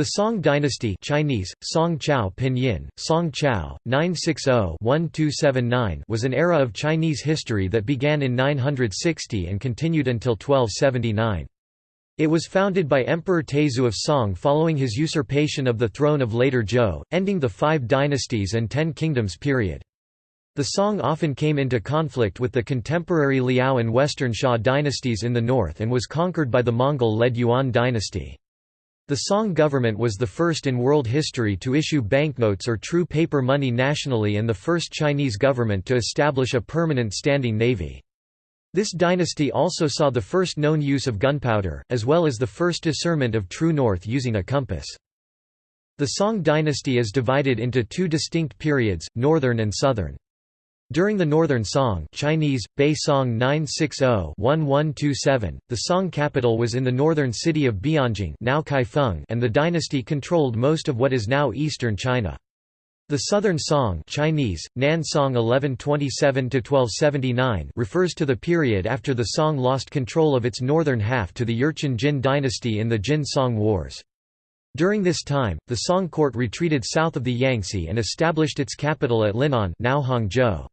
The Song dynasty Chinese, Song Chao Pinyin, Song Chao, 960-1279 was an era of Chinese history that began in 960 and continued until 1279. It was founded by Emperor Taizong of Song following his usurpation of the throne of later Zhou, ending the Five Dynasties and Ten Kingdoms period. The Song often came into conflict with the contemporary Liao and Western Xia dynasties in the north and was conquered by the Mongol-led Yuan dynasty. The Song government was the first in world history to issue banknotes or true paper money nationally and the first Chinese government to establish a permanent standing navy. This dynasty also saw the first known use of gunpowder, as well as the first discernment of true north using a compass. The Song dynasty is divided into two distinct periods, northern and southern. During the Northern Song Chinese, Bei Song 960-1127, the Song capital was in the northern city of Bianjing now Kaifeng and the dynasty controlled most of what is now eastern China. The Southern Song Chinese, Nan Song 1127–1279 refers to the period after the Song lost control of its northern half to the Jurchen Jin dynasty in the Jin-Song Wars. During this time, the Song court retreated south of the Yangtze and established its capital at Linan now Hangzhou.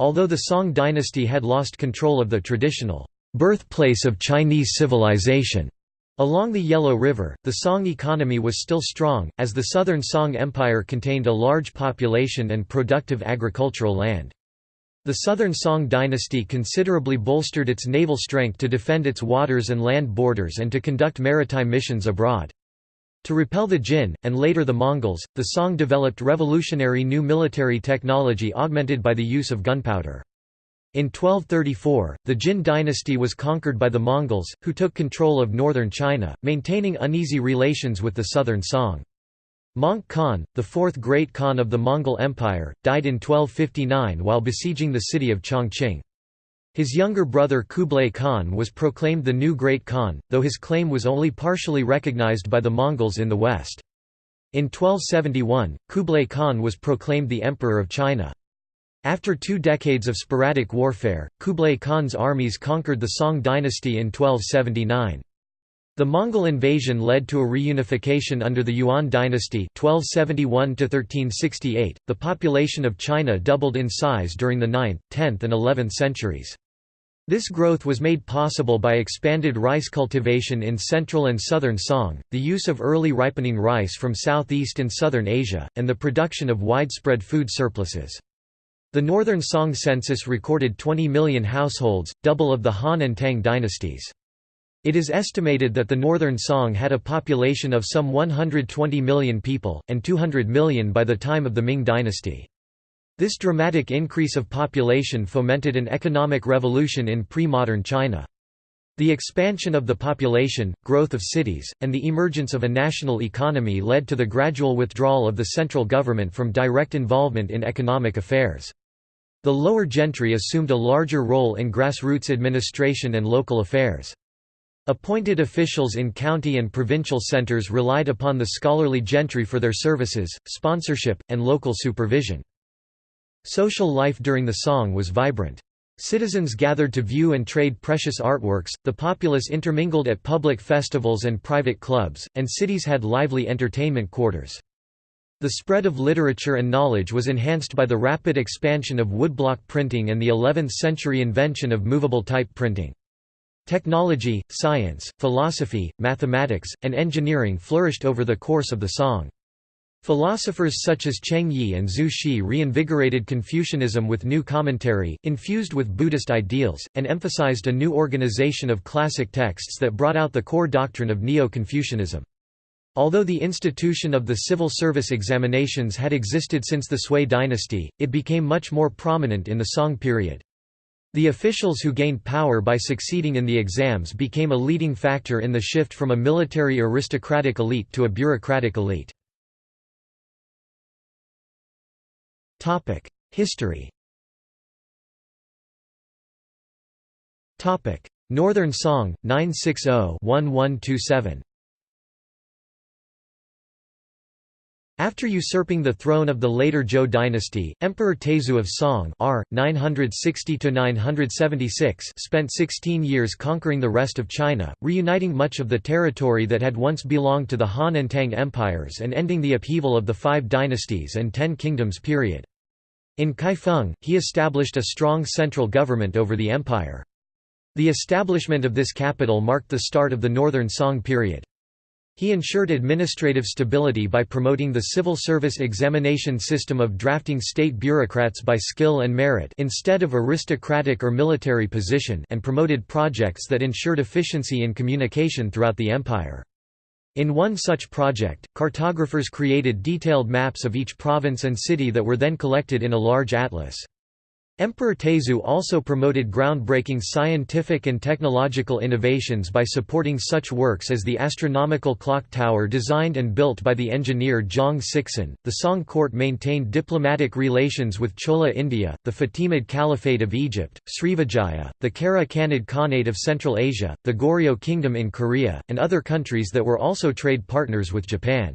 Although the Song dynasty had lost control of the traditional birthplace of Chinese civilization along the Yellow River, the Song economy was still strong, as the southern Song Empire contained a large population and productive agricultural land. The Southern Song dynasty considerably bolstered its naval strength to defend its waters and land borders and to conduct maritime missions abroad. To repel the Jin, and later the Mongols, the Song developed revolutionary new military technology augmented by the use of gunpowder. In 1234, the Jin dynasty was conquered by the Mongols, who took control of northern China, maintaining uneasy relations with the southern Song. Möngke Khan, the fourth great Khan of the Mongol Empire, died in 1259 while besieging the city of Chongqing. His younger brother Kublai Khan was proclaimed the new Great Khan, though his claim was only partially recognized by the Mongols in the west. In 1271, Kublai Khan was proclaimed the Emperor of China. After two decades of sporadic warfare, Kublai Khan's armies conquered the Song dynasty in 1279. The Mongol invasion led to a reunification under the Yuan dynasty 1271 .The population of China doubled in size during the 9th, 10th and 11th centuries. This growth was made possible by expanded rice cultivation in central and southern Song, the use of early ripening rice from southeast and southern Asia, and the production of widespread food surpluses. The northern Song census recorded 20 million households, double of the Han and Tang dynasties. It is estimated that the northern Song had a population of some 120 million people, and 200 million by the time of the Ming dynasty. This dramatic increase of population fomented an economic revolution in pre-modern China. The expansion of the population, growth of cities, and the emergence of a national economy led to the gradual withdrawal of the central government from direct involvement in economic affairs. The lower gentry assumed a larger role in grassroots administration and local affairs. Appointed officials in county and provincial centres relied upon the scholarly gentry for their services, sponsorship, and local supervision. Social life during the Song was vibrant. Citizens gathered to view and trade precious artworks, the populace intermingled at public festivals and private clubs, and cities had lively entertainment quarters. The spread of literature and knowledge was enhanced by the rapid expansion of woodblock printing and the 11th-century invention of movable type printing. Technology, science, philosophy, mathematics, and engineering flourished over the course of the Song. Philosophers such as Cheng Yi and Zhu Xi reinvigorated Confucianism with new commentary, infused with Buddhist ideals, and emphasized a new organization of classic texts that brought out the core doctrine of Neo-Confucianism. Although the institution of the civil service examinations had existed since the Sui dynasty, it became much more prominent in the Song period. The officials who gained power by succeeding in the exams became a leading factor in the shift from a military aristocratic elite to a bureaucratic elite. History Northern Song, 960-1127 After usurping the throne of the later Zhou dynasty, Emperor Taizong of Song R. 960–976 spent 16 years conquering the rest of China, reuniting much of the territory that had once belonged to the Han and Tang empires and ending the upheaval of the Five Dynasties and Ten Kingdoms period. In Kaifeng, he established a strong central government over the empire. The establishment of this capital marked the start of the Northern Song period. He ensured administrative stability by promoting the civil service examination system of drafting state bureaucrats by skill and merit instead of aristocratic or military position and promoted projects that ensured efficiency in communication throughout the empire. In one such project, cartographers created detailed maps of each province and city that were then collected in a large atlas. Emperor Taizong also promoted groundbreaking scientific and technological innovations by supporting such works as the astronomical clock tower designed and built by the engineer Zhang Sixun. The Song court maintained diplomatic relations with Chola India, the Fatimid Caliphate of Egypt, Srivijaya, the Kara Khanid Khanate of Central Asia, the Goryeo Kingdom in Korea, and other countries that were also trade partners with Japan.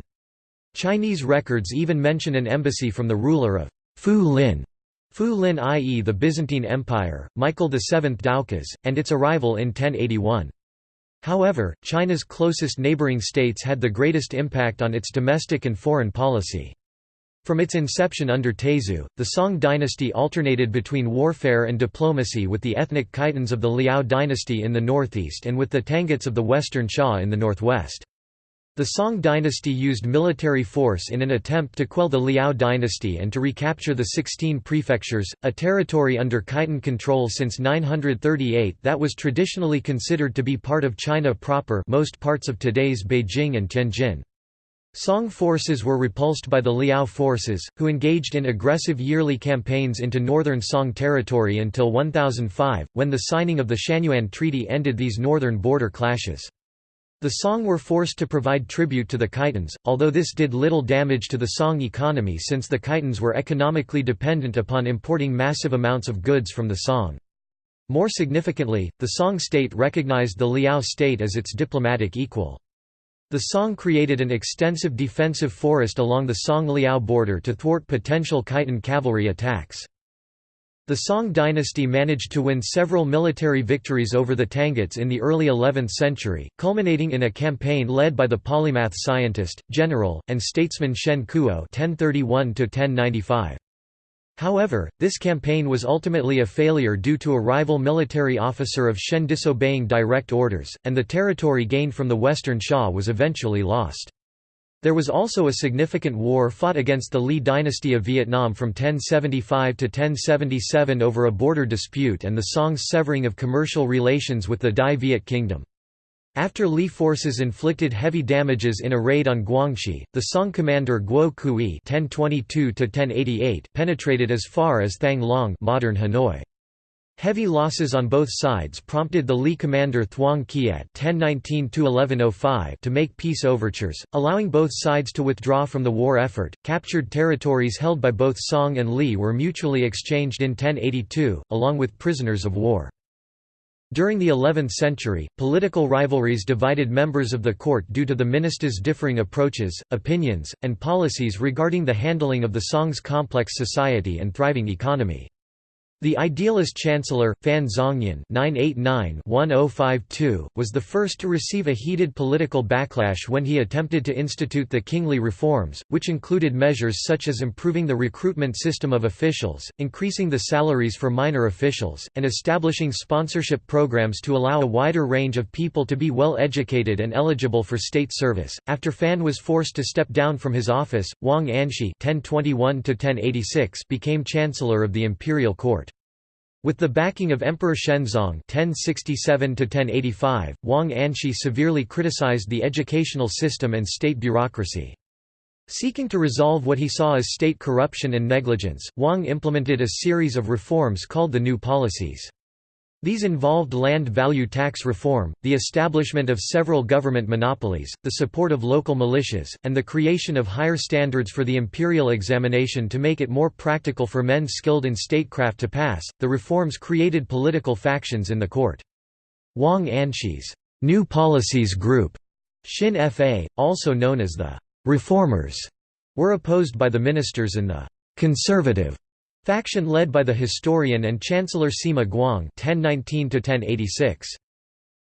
Chinese records even mention an embassy from the ruler of Fu Lin Fu Lin i.e. the Byzantine Empire, Michael VII Doukas, and its arrival in 1081. However, China's closest neighboring states had the greatest impact on its domestic and foreign policy. From its inception under Taizong, the Song dynasty alternated between warfare and diplomacy with the ethnic Khitans of the Liao dynasty in the northeast and with the Tanguts of the Western Xia in the northwest. The Song dynasty used military force in an attempt to quell the Liao dynasty and to recapture the 16 prefectures, a territory under Khitan control since 938 that was traditionally considered to be part of China proper most parts of today's Beijing and Tianjin. Song forces were repulsed by the Liao forces, who engaged in aggressive yearly campaigns into northern Song territory until 1005, when the signing of the Chanyuan Treaty ended these northern border clashes. The Song were forced to provide tribute to the Khitans, although this did little damage to the Song economy since the Khitans were economically dependent upon importing massive amounts of goods from the Song. More significantly, the Song state recognized the Liao state as its diplomatic equal. The Song created an extensive defensive forest along the Song-Liao border to thwart potential Khitan cavalry attacks. The Song dynasty managed to win several military victories over the Tanguts in the early 11th century, culminating in a campaign led by the polymath scientist, general, and statesman Shen Kuo (1031–1095). However, this campaign was ultimately a failure due to a rival military officer of Shen disobeying direct orders, and the territory gained from the Western Xia was eventually lost. There was also a significant war fought against the Lý dynasty of Vietnam from 1075 to 1077 over a border dispute and the Song's severing of commercial relations with the Dai Viet kingdom. After Lý forces inflicted heavy damages in a raid on Guangxi, the Song commander Guo Kui penetrated as far as Thang Long modern Hanoi. Heavy losses on both sides prompted the Lý commander Thuong Kiet oh to make peace overtures, allowing both sides to withdraw from the war effort. Captured territories held by both Song and Lý were mutually exchanged in 1082, along with prisoners of war. During the 11th century, political rivalries divided members of the court due to the ministers' differing approaches, opinions, and policies regarding the handling of the Song's complex society and thriving economy. The idealist chancellor, Fan Zhongyan (989–1052), was the first to receive a heated political backlash when he attempted to institute the Qingli reforms, which included measures such as improving the recruitment system of officials, increasing the salaries for minor officials, and establishing sponsorship programs to allow a wider range of people to be well educated and eligible for state service. After Fan was forced to step down from his office, Wang Anshi (1021–1086) became chancellor of the imperial court. With the backing of Emperor Shenzong (1067–1085), Wang Anshi severely criticized the educational system and state bureaucracy. Seeking to resolve what he saw as state corruption and negligence, Wang implemented a series of reforms called the New Policies. These involved land value tax reform, the establishment of several government monopolies, the support of local militias, and the creation of higher standards for the imperial examination to make it more practical for men skilled in statecraft to pass. The reforms created political factions in the court. Wang Anshi's New Policies Group, Xin Fa, also known as the Reformers, were opposed by the ministers in the «conservative» faction led by the historian and chancellor Sima Guang (1019–1086).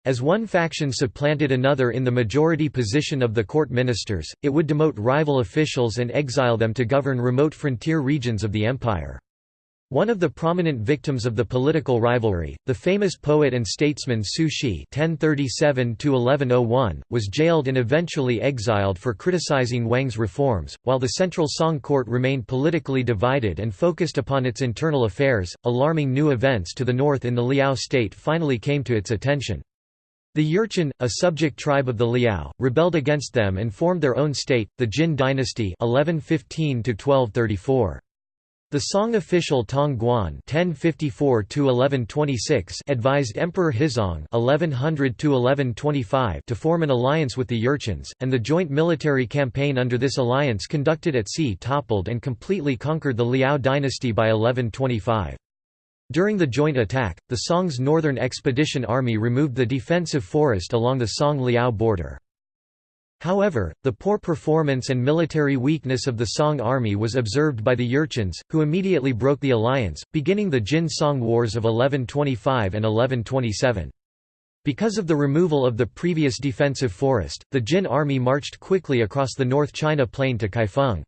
As one faction supplanted another in the majority position of the court ministers, it would demote rival officials and exile them to govern remote frontier regions of the empire. One of the prominent victims of the political rivalry, the famous poet and statesman Su Shi (1037–1101), was jailed and eventually exiled for criticizing Wang's reforms. While the Central Song court remained politically divided and focused upon its internal affairs, alarming new events to the north in the Liao state finally came to its attention. The Jurchen, a subject tribe of the Liao, rebelled against them and formed their own state, the Jin dynasty 1115 -1234. The Song official Tong Guan (1054–1126) advised Emperor Huizong (1100–1125) to form an alliance with the Jurchens, and the joint military campaign under this alliance conducted at sea toppled and completely conquered the Liao dynasty by 1125. During the joint attack, the Song's Northern Expedition Army removed the defensive forest along the Song-Liao border. However, the poor performance and military weakness of the Song army was observed by the Jurchens, who immediately broke the alliance, beginning the Jin-Song Wars of 1125 and 1127. Because of the removal of the previous defensive forest, the Jin army marched quickly across the North China Plain to Kaifeng.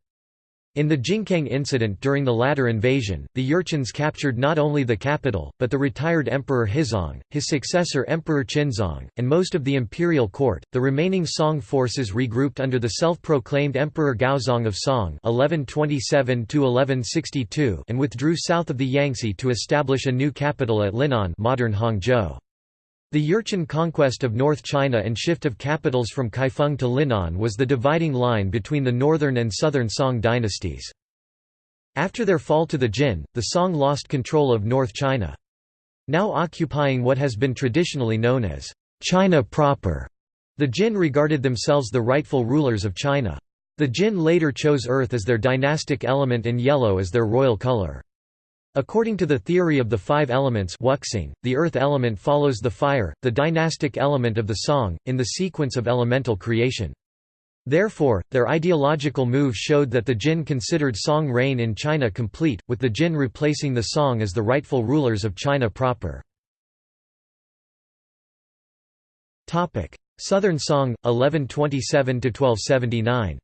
In the Jingkang incident during the latter invasion, the Jurchens captured not only the capital, but the retired Emperor Huizong, his successor Emperor Qinzong, and most of the imperial court. The remaining Song forces regrouped under the self-proclaimed Emperor Gaozong of Song (1127–1162) and withdrew south of the Yangtze to establish a new capital at Linan, modern Hangzhou. The Jurchen conquest of North China and shift of capitals from Kaifeng to Linan was the dividing line between the northern and southern Song dynasties. After their fall to the Jin, the Song lost control of North China. Now occupying what has been traditionally known as China proper, the Jin regarded themselves the rightful rulers of China. The Jin later chose earth as their dynastic element and yellow as their royal color. According to the theory of the five elements wuxing, the earth element follows the fire, the dynastic element of the song, in the sequence of elemental creation. Therefore, their ideological move showed that the Jin considered song reign in China complete, with the Jin replacing the song as the rightful rulers of China proper. Southern Song, 1127–1279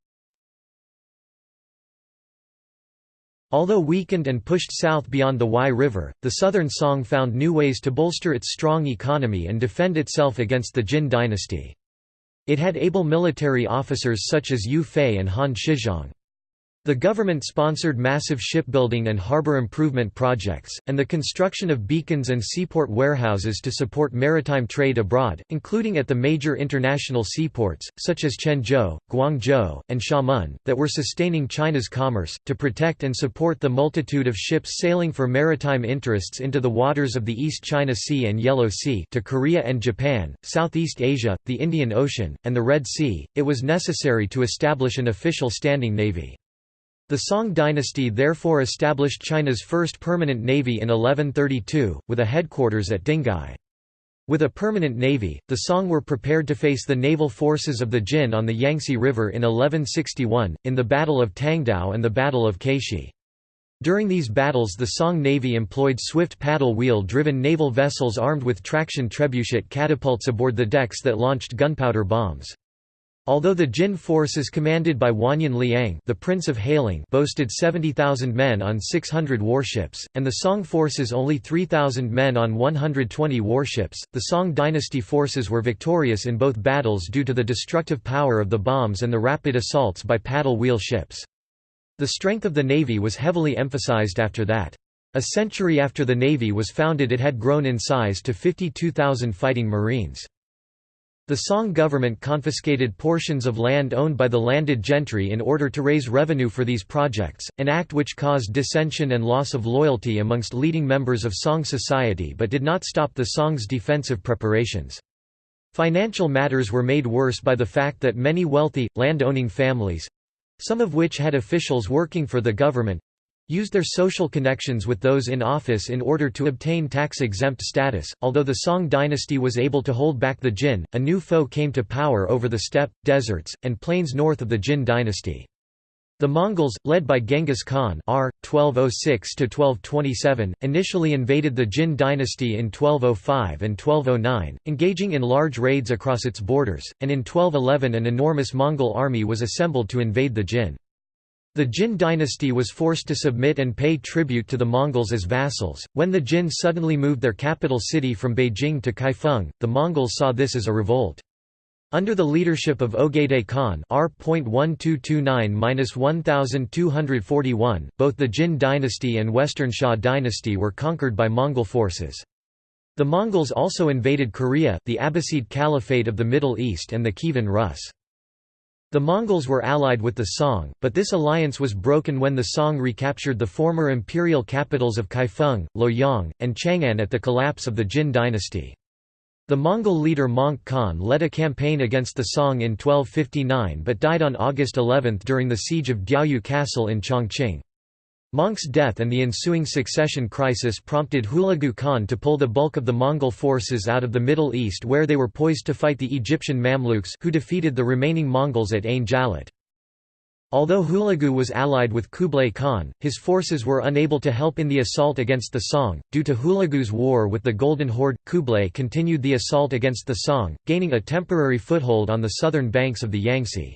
Although weakened and pushed south beyond the Y River, the Southern Song found new ways to bolster its strong economy and defend itself against the Jin dynasty. It had able military officers such as Yue Fei and Han Shizhong. The government sponsored massive shipbuilding and harbor improvement projects, and the construction of beacons and seaport warehouses to support maritime trade abroad, including at the major international seaports, such as Quanzhou, Guangzhou, and Xiamen, that were sustaining China's commerce, to protect and support the multitude of ships sailing for maritime interests into the waters of the East China Sea and Yellow Sea to Korea and Japan, Southeast Asia, the Indian Ocean, and the Red Sea, it was necessary to establish an official standing navy. The Song dynasty therefore established China's first permanent navy in 1132, with a headquarters at Dinghai. With a permanent navy, the Song were prepared to face the naval forces of the Jin on the Yangtze River in 1161, in the Battle of Tangdao and the Battle of Caishi. During these battles the Song Navy employed swift paddle-wheel-driven naval vessels armed with traction trebuchet catapults aboard the decks that launched gunpowder bombs. Although the Jin forces commanded by Wanyan Liang the Prince of Hailing boasted 70,000 men on 600 warships, and the Song forces only 3,000 men on 120 warships, the Song dynasty forces were victorious in both battles due to the destructive power of the bombs and the rapid assaults by paddle-wheel ships. The strength of the navy was heavily emphasized after that. A century after the navy was founded it had grown in size to 52,000 fighting marines. The Song government confiscated portions of land owned by the landed gentry in order to raise revenue for these projects, an act which caused dissension and loss of loyalty amongst leading members of Song society but did not stop the Song's defensive preparations. Financial matters were made worse by the fact that many wealthy, land-owning families—some of which had officials working for the government, used their social connections with those in office in order to obtain tax-exempt status. Although the Song dynasty was able to hold back the Jin, a new foe came to power over the steppe, deserts, and plains north of the Jin dynasty. The Mongols, led by Genghis Khan R. 1206–1227, initially invaded the Jin dynasty in 1205 and 1209, engaging in large raids across its borders, and in 1211 an enormous Mongol army was assembled to invade the Jin. The Jin dynasty was forced to submit and pay tribute to the Mongols as vassals. When the Jin suddenly moved their capital city from Beijing to Kaifeng, the Mongols saw this as a revolt. Under the leadership of Ogedei Khan R.1229–1241, both the Jin dynasty and Western Xia dynasty were conquered by Mongol forces. The Mongols also invaded Korea, the Abbasid Caliphate of the Middle East and the Kievan Rus. The Mongols were allied with the Song, but this alliance was broken when the Song recaptured the former imperial capitals of Kaifeng, Luoyang, and Chang'an at the collapse of the Jin dynasty. The Mongol leader Möngke Khan led a campaign against the Song in 1259 but died on August 11 during the siege of Diaoyu Castle in Chongqing. Möngke's death and the ensuing succession crisis prompted Hulagu Khan to pull the bulk of the Mongol forces out of the Middle East where they were poised to fight the Egyptian Mamluks who defeated the remaining Mongols at Ain Jalut. Although Hulagu was allied with Kublai Khan, his forces were unable to help in the assault against the Song. Due to Hulagu's war with the Golden Horde, Kublai continued the assault against the Song, gaining a temporary foothold on the southern banks of the Yangtze.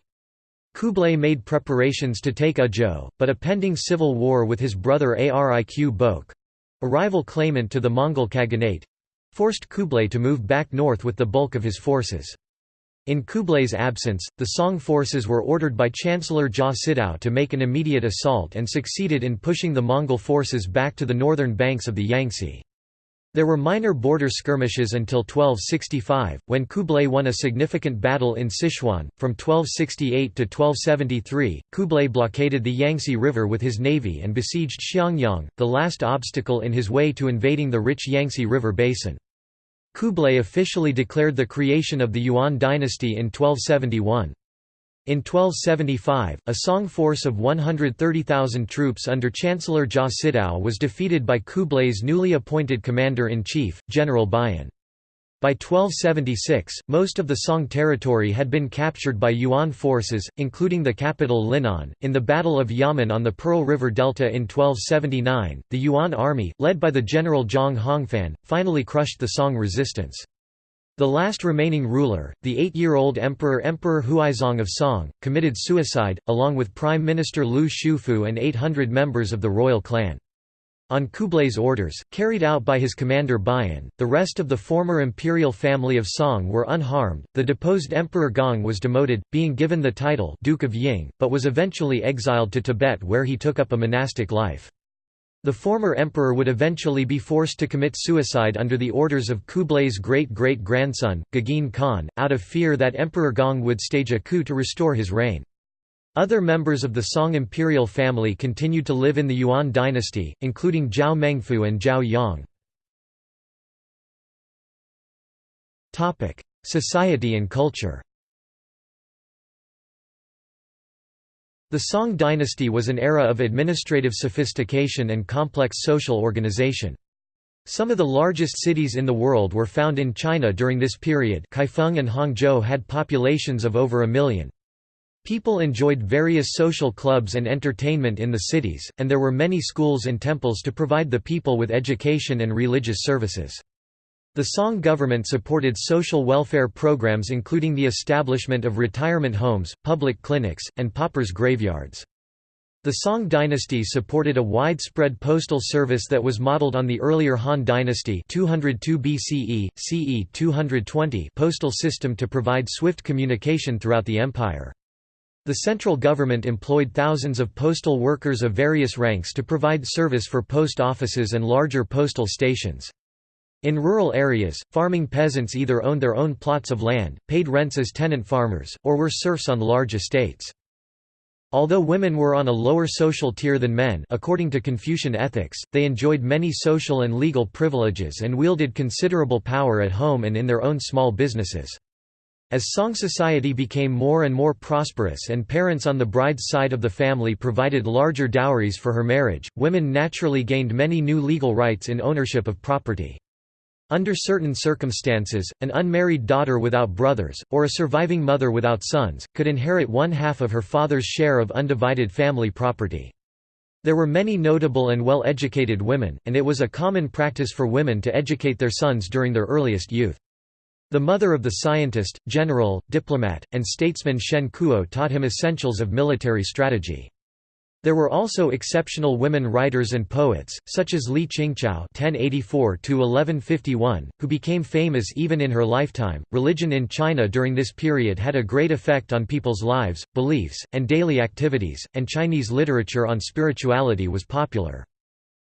Kublai made preparations to take Ezhou, but a pending civil war with his brother Ariq Bok—a rival claimant to the Mongol Khaganate—forced Kublai to move back north with the bulk of his forces. In Kublai's absence, the Song forces were ordered by Chancellor Jia Sidao to make an immediate assault and succeeded in pushing the Mongol forces back to the northern banks of the Yangtze. There were minor border skirmishes until 1265, when Kublai won a significant battle in Sichuan. From 1268 to 1273, Kublai blockaded the Yangtze River with his navy and besieged Xiangyang, the last obstacle in his way to invading the rich Yangtze River basin. Kublai officially declared the creation of the Yuan dynasty in 1271. In 1275, a Song force of 130,000 troops under Chancellor Jia Sidao was defeated by Kublai's newly appointed commander-in-chief, General Bayan. By 1276, most of the Song territory had been captured by Yuan forces, including the capital Linan. In the Battle of Yamen on the Pearl River Delta in 1279, the Yuan army, led by the general Zhang Hongfan, finally crushed the Song resistance. The last remaining ruler, the eight-year-old emperor Emperor Huaizong of Song, committed suicide, along with Prime Minister Lu Xiufu and 800 members of the royal clan. On Kublai's orders, carried out by his commander Bayan, the rest of the former imperial family of Song were unharmed. The deposed Emperor Gong was demoted, being given the title Duke of Ying, but was eventually exiled to Tibet where he took up a monastic life. The former emperor would eventually be forced to commit suicide under the orders of Kublai's great-great-grandson, Gegeen Khan, out of fear that Emperor Gong would stage a coup to restore his reign. Other members of the Song imperial family continued to live in the Yuan dynasty, including Zhao Mengfu and Zhao Yang. Society and culture The Song dynasty was an era of administrative sophistication and complex social organization. Some of the largest cities in the world were found in China during this period Kaifeng and Hangzhou had populations of over a million. People enjoyed various social clubs and entertainment in the cities, and there were many schools and temples to provide the people with education and religious services. The Song government supported social welfare programs including the establishment of retirement homes, public clinics, and paupers' graveyards. The Song dynasty supported a widespread postal service that was modeled on the earlier Han dynasty 202 BCE, CE 220 postal system to provide swift communication throughout the empire. The central government employed thousands of postal workers of various ranks to provide service for post offices and larger postal stations. In rural areas, farming peasants either owned their own plots of land, paid rents as tenant farmers, or were serfs on large estates. Although women were on a lower social tier than men according to Confucian ethics, they enjoyed many social and legal privileges and wielded considerable power at home and in their own small businesses. As Song society became more and more prosperous and parents on the bride's side of the family provided larger dowries for her marriage, women naturally gained many new legal rights in ownership of property. Under certain circumstances, an unmarried daughter without brothers, or a surviving mother without sons, could inherit one half of her father's share of undivided family property. There were many notable and well-educated women, and it was a common practice for women to educate their sons during their earliest youth. The mother of the scientist, general, diplomat, and statesman Shen Kuo taught him essentials of military strategy. There were also exceptional women writers and poets, such as Li Qingzhao (1084–1151), who became famous even in her lifetime. Religion in China during this period had a great effect on people's lives, beliefs, and daily activities, and Chinese literature on spirituality was popular.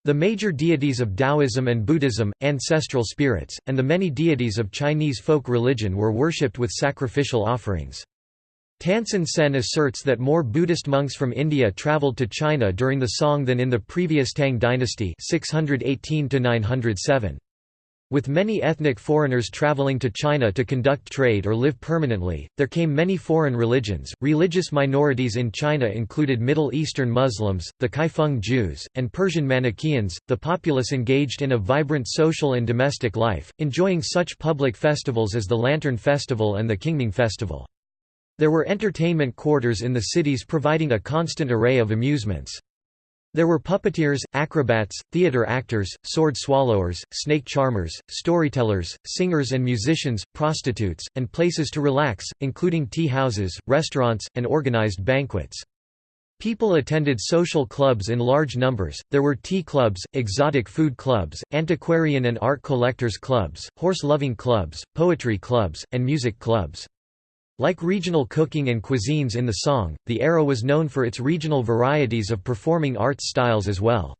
The major deities of Taoism and Buddhism, ancestral spirits, and the many deities of Chinese folk religion were worshipped with sacrificial offerings. Tansen Sen asserts that more Buddhist monks from India travelled to China during the Song than in the previous Tang dynasty 618 With many ethnic foreigners traveling to China to conduct trade or live permanently, there came many foreign religions. Religious minorities in China included Middle Eastern Muslims, the Kaifeng Jews, and Persian Manichaeans. The populace engaged in a vibrant social and domestic life, enjoying such public festivals as the Lantern Festival and the Qingming Festival. There were entertainment quarters in the cities providing a constant array of amusements. There were puppeteers, acrobats, theater actors, sword swallowers, snake charmers, storytellers, singers and musicians, prostitutes, and places to relax, including tea houses, restaurants, and organized banquets. People attended social clubs in large numbers, there were tea clubs, exotic food clubs, antiquarian and art collectors clubs, horse-loving clubs, poetry clubs, and music clubs. Like regional cooking and cuisines in the song, the era was known for its regional varieties of performing arts styles as well.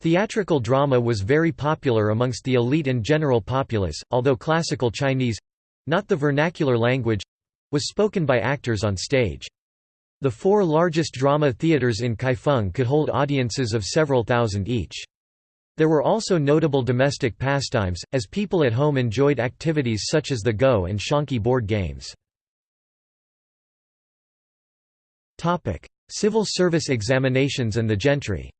Theatrical drama was very popular amongst the elite and general populace, although classical Chinese—not the vernacular language—was spoken by actors on stage. The four largest drama theaters in Kaifeng could hold audiences of several thousand each. There were also notable domestic pastimes, as people at home enjoyed activities such as the Go and Xiangqi board games. Topic: Civil service examinations and the gentry.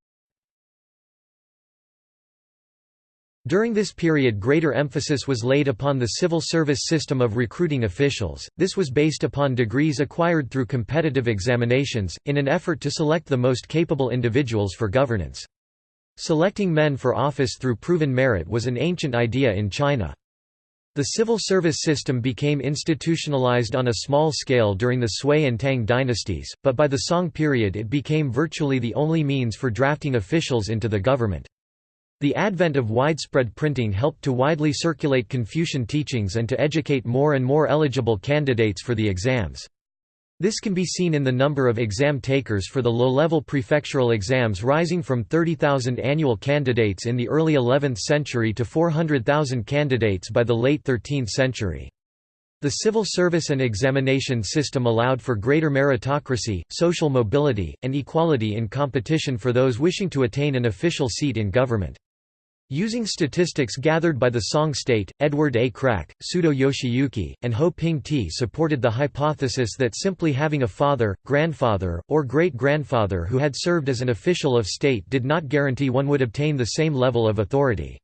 During this period greater emphasis was laid upon the civil service system of recruiting officials, this was based upon degrees acquired through competitive examinations, in an effort to select the most capable individuals for governance. Selecting men for office through proven merit was an ancient idea in China. The civil service system became institutionalized on a small scale during the Sui and Tang dynasties, but by the Song period it became virtually the only means for drafting officials into the government. The advent of widespread printing helped to widely circulate Confucian teachings and to educate more and more eligible candidates for the exams. This can be seen in the number of exam takers for the low-level prefectural exams rising from 30,000 annual candidates in the early 11th century to 400,000 candidates by the late 13th century. The civil service and examination system allowed for greater meritocracy, social mobility, and equality in competition for those wishing to attain an official seat in government. Using statistics gathered by the Song State, Edward A. Kracke, Sudō Yoshiyuki, and Ho Ping Ti supported the hypothesis that simply having a father, grandfather, or great-grandfather who had served as an official of state did not guarantee one would obtain the same level of authority.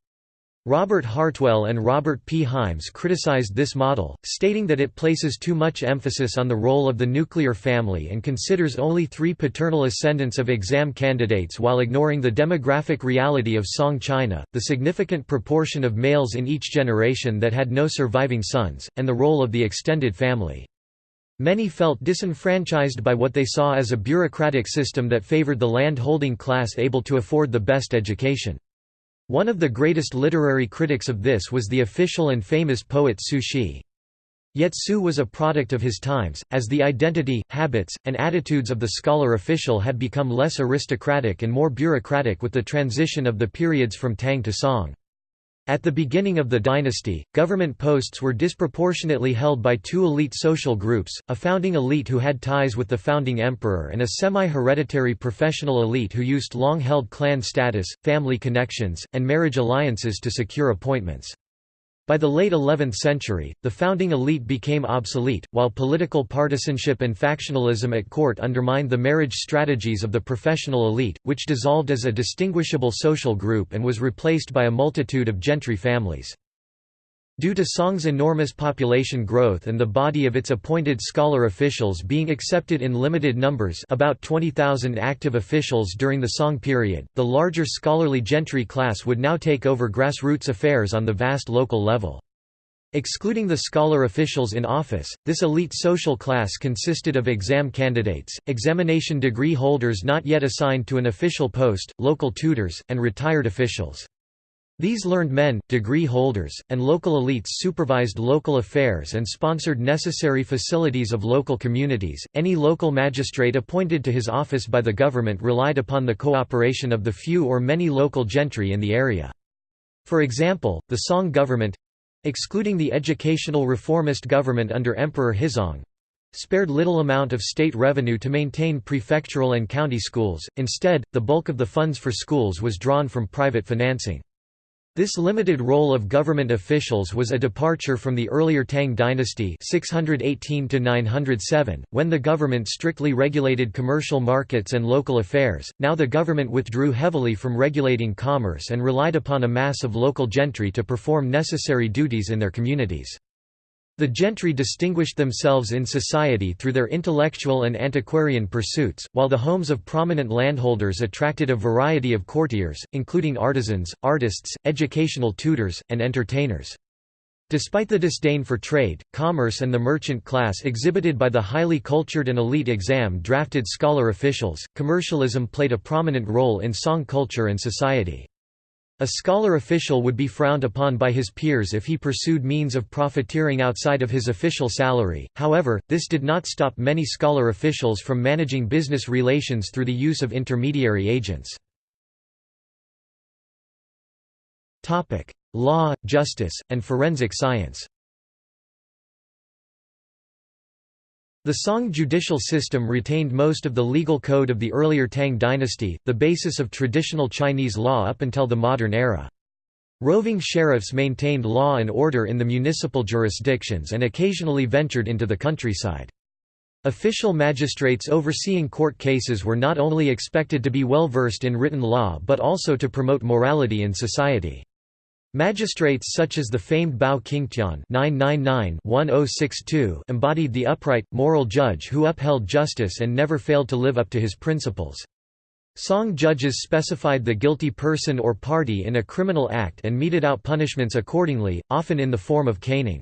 Robert Hartwell and Robert P. Hymes criticized this model, stating that it places too much emphasis on the role of the nuclear family and considers only three paternal ascendants of exam candidates while ignoring the demographic reality of Song China, the significant proportion of males in each generation that had no surviving sons, and the role of the extended family. Many felt disenfranchised by what they saw as a bureaucratic system that favored the land-holding class able to afford the best education. One of the greatest literary critics of this was the official and famous poet Su Shi. Yet Su was a product of his times, as the identity, habits, and attitudes of the scholar-official had become less aristocratic and more bureaucratic with the transition of the periods from Tang to Song. At the beginning of the dynasty, government posts were disproportionately held by two elite social groups, a founding elite who had ties with the founding emperor and a semi-hereditary professional elite who used long-held clan status, family connections, and marriage alliances to secure appointments. By the late 11th century, the founding elite became obsolete, while political partisanship and factionalism at court undermined the marriage strategies of the professional elite, which dissolved as a distinguishable social group and was replaced by a multitude of gentry families. Due to Song's enormous population growth and the body of its appointed scholar officials being accepted in limited numbers about 20,000 active officials during the Song period, the larger scholarly gentry class would now take over grassroots affairs on the vast local level. Excluding the scholar officials in office, this elite social class consisted of exam candidates, examination degree holders not yet assigned to an official post, local tutors, and retired officials. These learned men, degree holders, and local elites supervised local affairs and sponsored necessary facilities of local communities. Any local magistrate appointed to his office by the government relied upon the cooperation of the few or many local gentry in the area. For example, the Song government excluding the educational reformist government under Emperor Huizong spared little amount of state revenue to maintain prefectural and county schools, instead, the bulk of the funds for schools was drawn from private financing. This limited role of government officials was a departure from the earlier Tang dynasty 618 when the government strictly regulated commercial markets and local affairs. Now the government withdrew heavily from regulating commerce and relied upon a mass of local gentry to perform necessary duties in their communities. The gentry distinguished themselves in society through their intellectual and antiquarian pursuits, while the homes of prominent landholders attracted a variety of courtiers, including artisans, artists, educational tutors, and entertainers. Despite the disdain for trade, commerce and the merchant class exhibited by the highly cultured and elite exam-drafted scholar officials, commercialism played a prominent role in Song culture and society. A scholar official would be frowned upon by his peers if he pursued means of profiteering outside of his official salary, however, this did not stop many scholar officials from managing business relations through the use of intermediary agents. Law, justice, and forensic science The Song judicial system retained most of the legal code of the earlier Tang dynasty, the basis of traditional Chinese law up until the modern era. Roving sheriffs maintained law and order in the municipal jurisdictions and occasionally ventured into the countryside. Official magistrates overseeing court cases were not only expected to be well versed in written law but also to promote morality in society. Magistrates such as the famed Bao Qingtian oh embodied the upright, moral judge who upheld justice and never failed to live up to his principles. Song judges specified the guilty person or party in a criminal act and meted out punishments accordingly, often in the form of caning.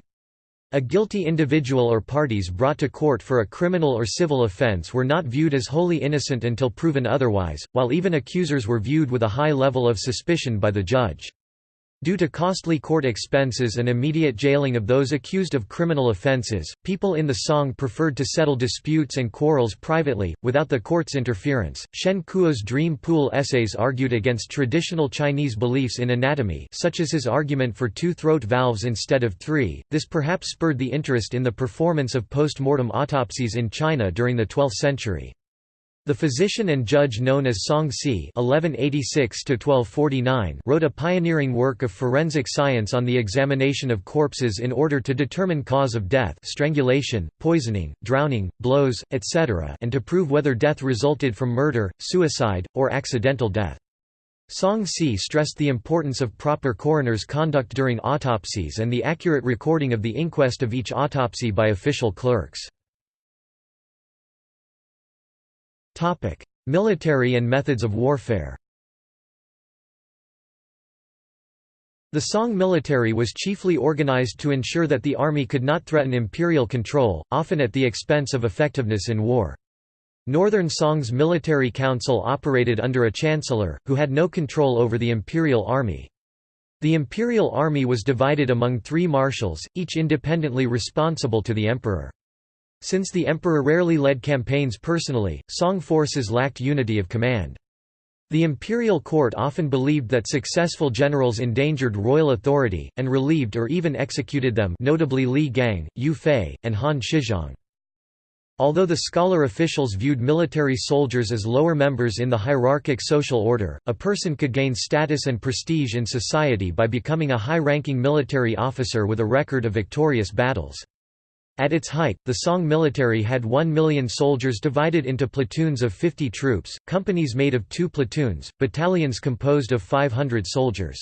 A guilty individual or parties brought to court for a criminal or civil offense were not viewed as wholly innocent until proven otherwise, while even accusers were viewed with a high level of suspicion by the judge. Due to costly court expenses and immediate jailing of those accused of criminal offenses, people in the Song preferred to settle disputes and quarrels privately, without the court's interference. Shen Kuo's Dream Pool essays argued against traditional Chinese beliefs in anatomy, such as his argument for two throat valves instead of three. This perhaps spurred the interest in the performance of post mortem autopsies in China during the 12th century. The physician and judge known as Song Ci (1186–1249) wrote a pioneering work of forensic science on the examination of corpses in order to determine cause of death, strangulation, poisoning, drowning, blows, etc., and to prove whether death resulted from murder, suicide, or accidental death. Song Ci stressed the importance of proper coroner's conduct during autopsies and the accurate recording of the inquest of each autopsy by official clerks. Military and methods of warfare The Song military was chiefly organized to ensure that the army could not threaten imperial control, often at the expense of effectiveness in war. Northern Song's military council operated under a chancellor, who had no control over the imperial army. The imperial army was divided among three marshals, each independently responsible to the emperor. Since the emperor rarely led campaigns personally, Song forces lacked unity of command. The imperial court often believed that successful generals endangered royal authority, and relieved or even executed them notably Li Gang, Yue Fei, and Han Shizhong. Although the scholar officials viewed military soldiers as lower members in the hierarchic social order, a person could gain status and prestige in society by becoming a high-ranking military officer with a record of victorious battles. At its height, the Song military had 1 million soldiers divided into platoons of 50 troops, companies made of two platoons, battalions composed of 500 soldiers.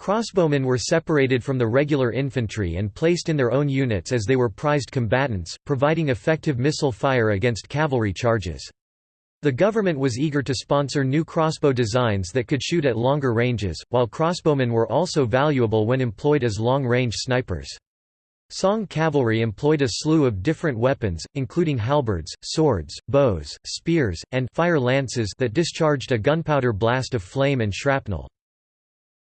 Crossbowmen were separated from the regular infantry and placed in their own units as they were prized combatants, providing effective missile fire against cavalry charges. The government was eager to sponsor new crossbow designs that could shoot at longer ranges, while crossbowmen were also valuable when employed as long-range snipers. Song cavalry employed a slew of different weapons, including halberds, swords, bows, spears, and fire lances that discharged a gunpowder blast of flame and shrapnel.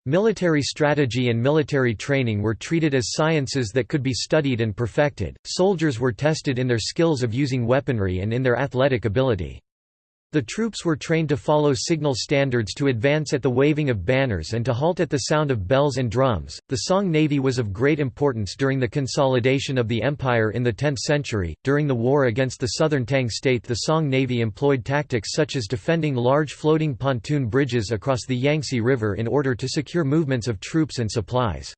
Military strategy and military training were treated as sciences that could be studied and perfected. Soldiers were tested in their skills of using weaponry and in their athletic ability. The troops were trained to follow signal standards to advance at the waving of banners and to halt at the sound of bells and drums. The Song Navy was of great importance during the consolidation of the empire in the 10th century. During the war against the southern Tang state, the Song Navy employed tactics such as defending large floating pontoon bridges across the Yangtze River in order to secure movements of troops and supplies.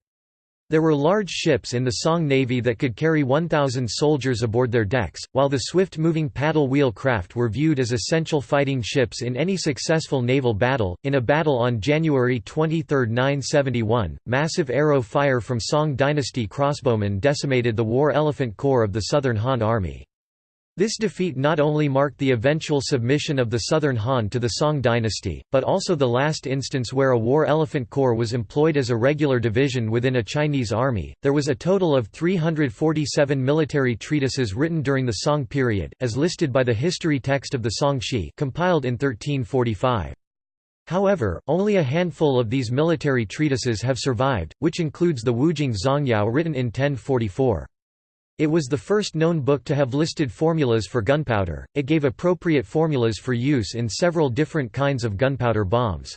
There were large ships in the Song Navy that could carry 1,000 soldiers aboard their decks, while the swift-moving paddle wheel craft were viewed as essential fighting ships in any successful naval battle. In a battle on January 23, 971, massive arrow fire from Song dynasty crossbowmen decimated the War Elephant Corps of the Southern Han Army. This defeat not only marked the eventual submission of the Southern Han to the Song dynasty, but also the last instance where a war elephant corps was employed as a regular division within a Chinese army. There was a total of 347 military treatises written during the Song period, as listed by the history text of the Song Shi, compiled in 1345. However, only a handful of these military treatises have survived, which includes the Wujing Zongyao written in 1044. It was the first known book to have listed formulas for gunpowder, it gave appropriate formulas for use in several different kinds of gunpowder bombs.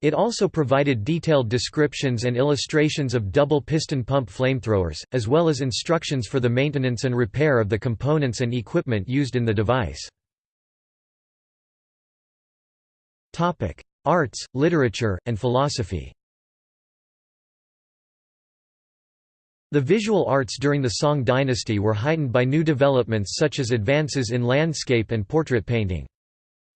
It also provided detailed descriptions and illustrations of double piston pump flamethrowers, as well as instructions for the maintenance and repair of the components and equipment used in the device. Arts, literature, and philosophy The visual arts during the Song dynasty were heightened by new developments such as advances in landscape and portrait painting.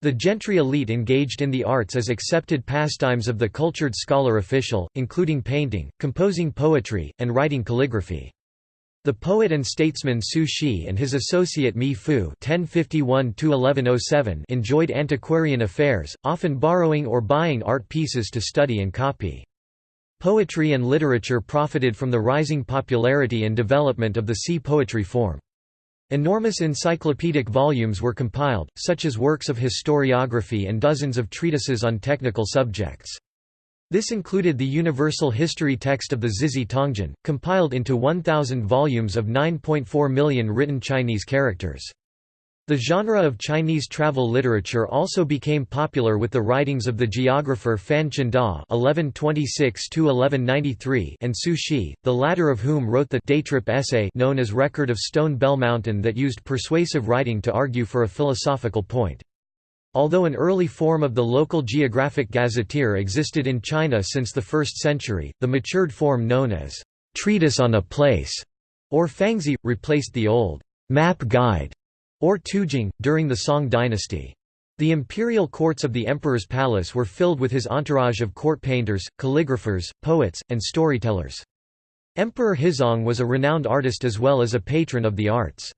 The gentry elite engaged in the arts as accepted pastimes of the cultured scholar official, including painting, composing poetry, and writing calligraphy. The poet and statesman Su Shi and his associate Mi Fu (1051–1107) enjoyed antiquarian affairs, often borrowing or buying art pieces to study and copy. Poetry and literature profited from the rising popularity and development of the ci poetry form. Enormous encyclopedic volumes were compiled, such as works of historiography and dozens of treatises on technical subjects. This included the universal history text of the Zizhi Tongjian, compiled into 1,000 volumes of 9.4 million written Chinese characters. The genre of Chinese travel literature also became popular with the writings of the geographer Fan Chengda (1126–1193) and Su Shi, the latter of whom wrote the day trip essay known as Record of Stone Bell Mountain that used persuasive writing to argue for a philosophical point. Although an early form of the local geographic gazetteer existed in China since the 1st century, the matured form known as treatise on a place or fangzhi replaced the old map guide or Tujing, during the Song dynasty. The imperial courts of the emperor's palace were filled with his entourage of court painters, calligraphers, poets, and storytellers. Emperor Huizong was a renowned artist as well as a patron of the arts.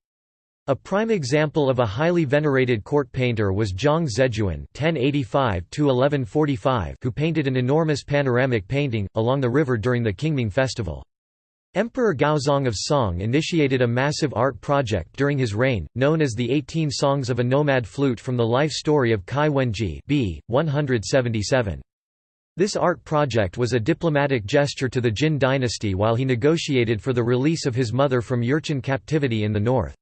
A prime example of a highly venerated court painter was Zhang Zeduan (1085–1145), who painted an enormous panoramic painting along the river during the Qingming festival. Emperor Gaozong of Song initiated a massive art project during his reign, known as the 18 Songs of a Nomad Flute from the life story of Cai Wenji b. 177. This art project was a diplomatic gesture to the Jin dynasty while he negotiated for the release of his mother from Jurchen captivity in the north.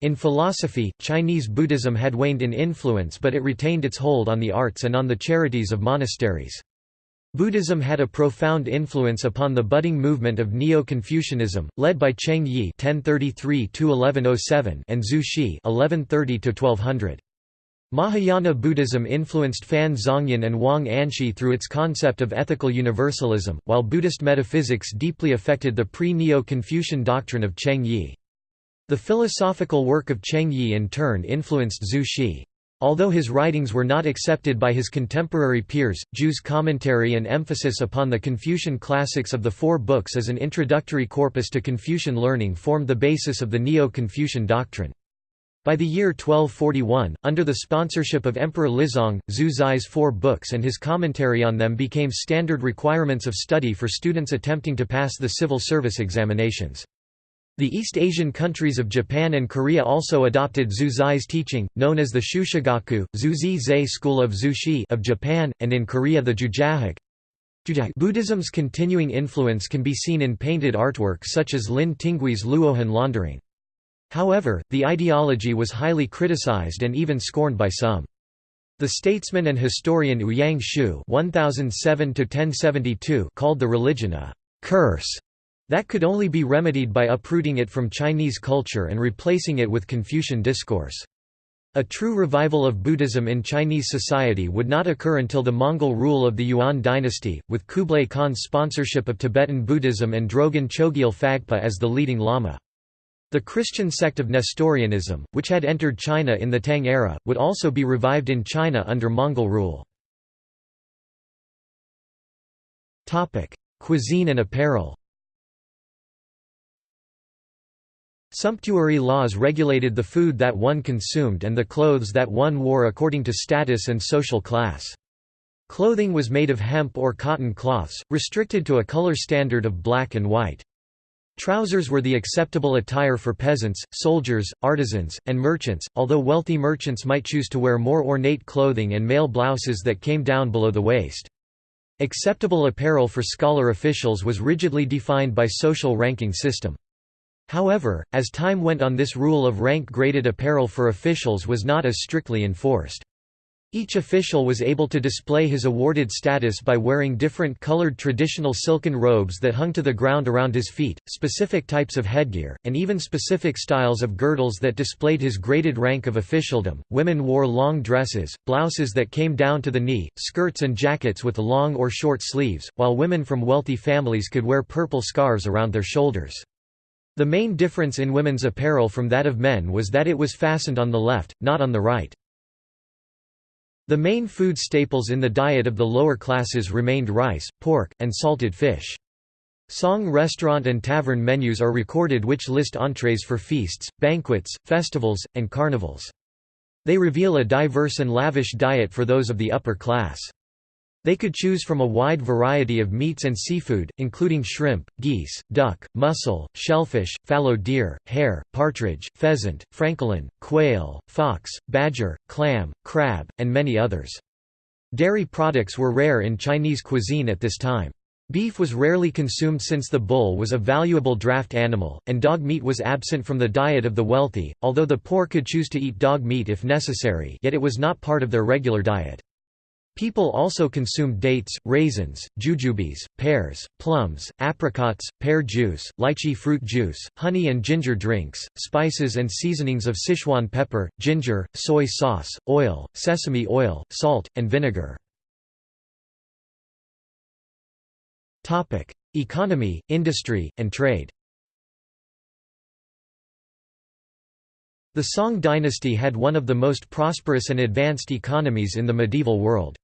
In philosophy, Chinese Buddhism had waned in influence but it retained its hold on the arts and on the charities of monasteries. Buddhism had a profound influence upon the budding movement of Neo-Confucianism, led by Cheng Yi (1033–1107) and Zhu Xi (1130–1200). Mahayana Buddhism influenced Fan Zhongyan and Wang Anshi through its concept of ethical universalism, while Buddhist metaphysics deeply affected the pre-Neo-Confucian doctrine of Cheng Yi. The philosophical work of Cheng Yi in turn influenced Zhu Xi. Although his writings were not accepted by his contemporary peers, Zhu's commentary and emphasis upon the Confucian classics of the four books as an introductory corpus to Confucian learning formed the basis of the Neo-Confucian doctrine. By the year 1241, under the sponsorship of Emperor Lizong, Zhu Zai's four books and his commentary on them became standard requirements of study for students attempting to pass the civil service examinations. The East Asian countries of Japan and Korea also adopted Zhu Zai's teaching, known as the Shushigaku, Zuzi Zei School of Zushi of Japan, and in Korea the Jujahak. Buddhism's continuing influence can be seen in painted artwork such as Lin Tinggui's Luohan laundering. However, the ideology was highly criticized and even scorned by some. The statesman and historian Ouyang Xiu (1007–1072) called the religion a curse that could only be remedied by uprooting it from Chinese culture and replacing it with Confucian discourse. A true revival of Buddhism in Chinese society would not occur until the Mongol rule of the Yuan dynasty, with Kublai Khan's sponsorship of Tibetan Buddhism and Drogon Chogyal Phagpa as the leading lama. The Christian sect of Nestorianism, which had entered China in the Tang era, would also be revived in China under Mongol rule. Cuisine and apparel Sumptuary laws regulated the food that one consumed and the clothes that one wore according to status and social class. Clothing was made of hemp or cotton cloths, restricted to a color standard of black and white. Trousers were the acceptable attire for peasants, soldiers, artisans, and merchants, although wealthy merchants might choose to wear more ornate clothing and male blouses that came down below the waist. Acceptable apparel for scholar officials was rigidly defined by social ranking system. However, as time went on this rule of rank-graded apparel for officials was not as strictly enforced. Each official was able to display his awarded status by wearing different colored traditional silken robes that hung to the ground around his feet, specific types of headgear, and even specific styles of girdles that displayed his graded rank of officialdom. Women wore long dresses, blouses that came down to the knee, skirts and jackets with long or short sleeves, while women from wealthy families could wear purple scarves around their shoulders. The main difference in women's apparel from that of men was that it was fastened on the left, not on the right. The main food staples in the diet of the lower classes remained rice, pork, and salted fish. Song restaurant and tavern menus are recorded which list entrees for feasts, banquets, festivals, and carnivals. They reveal a diverse and lavish diet for those of the upper class. They could choose from a wide variety of meats and seafood, including shrimp, geese, duck, mussel, shellfish, fallow deer, hare, partridge, pheasant, francolin, quail, fox, badger, clam, crab, and many others. Dairy products were rare in Chinese cuisine at this time. Beef was rarely consumed since the bull was a valuable draft animal, and dog meat was absent from the diet of the wealthy, although the poor could choose to eat dog meat if necessary yet it was not part of their regular diet. People also consumed dates, raisins, jujubes, pears, plums, apricots, pear juice, lychee fruit juice, honey and ginger drinks, spices and seasonings of Sichuan pepper, ginger, soy sauce, oil, sesame oil, salt, and vinegar. Economy, industry, and trade The Song dynasty had one of the most prosperous and advanced economies in the medieval world.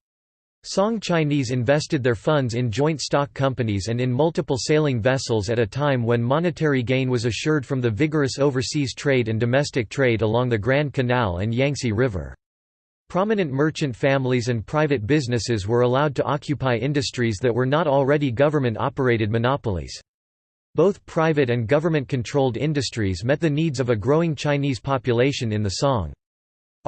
Song Chinese invested their funds in joint stock companies and in multiple sailing vessels at a time when monetary gain was assured from the vigorous overseas trade and domestic trade along the Grand Canal and Yangtze River. Prominent merchant families and private businesses were allowed to occupy industries that were not already government-operated monopolies. Both private and government-controlled industries met the needs of a growing Chinese population in the Song.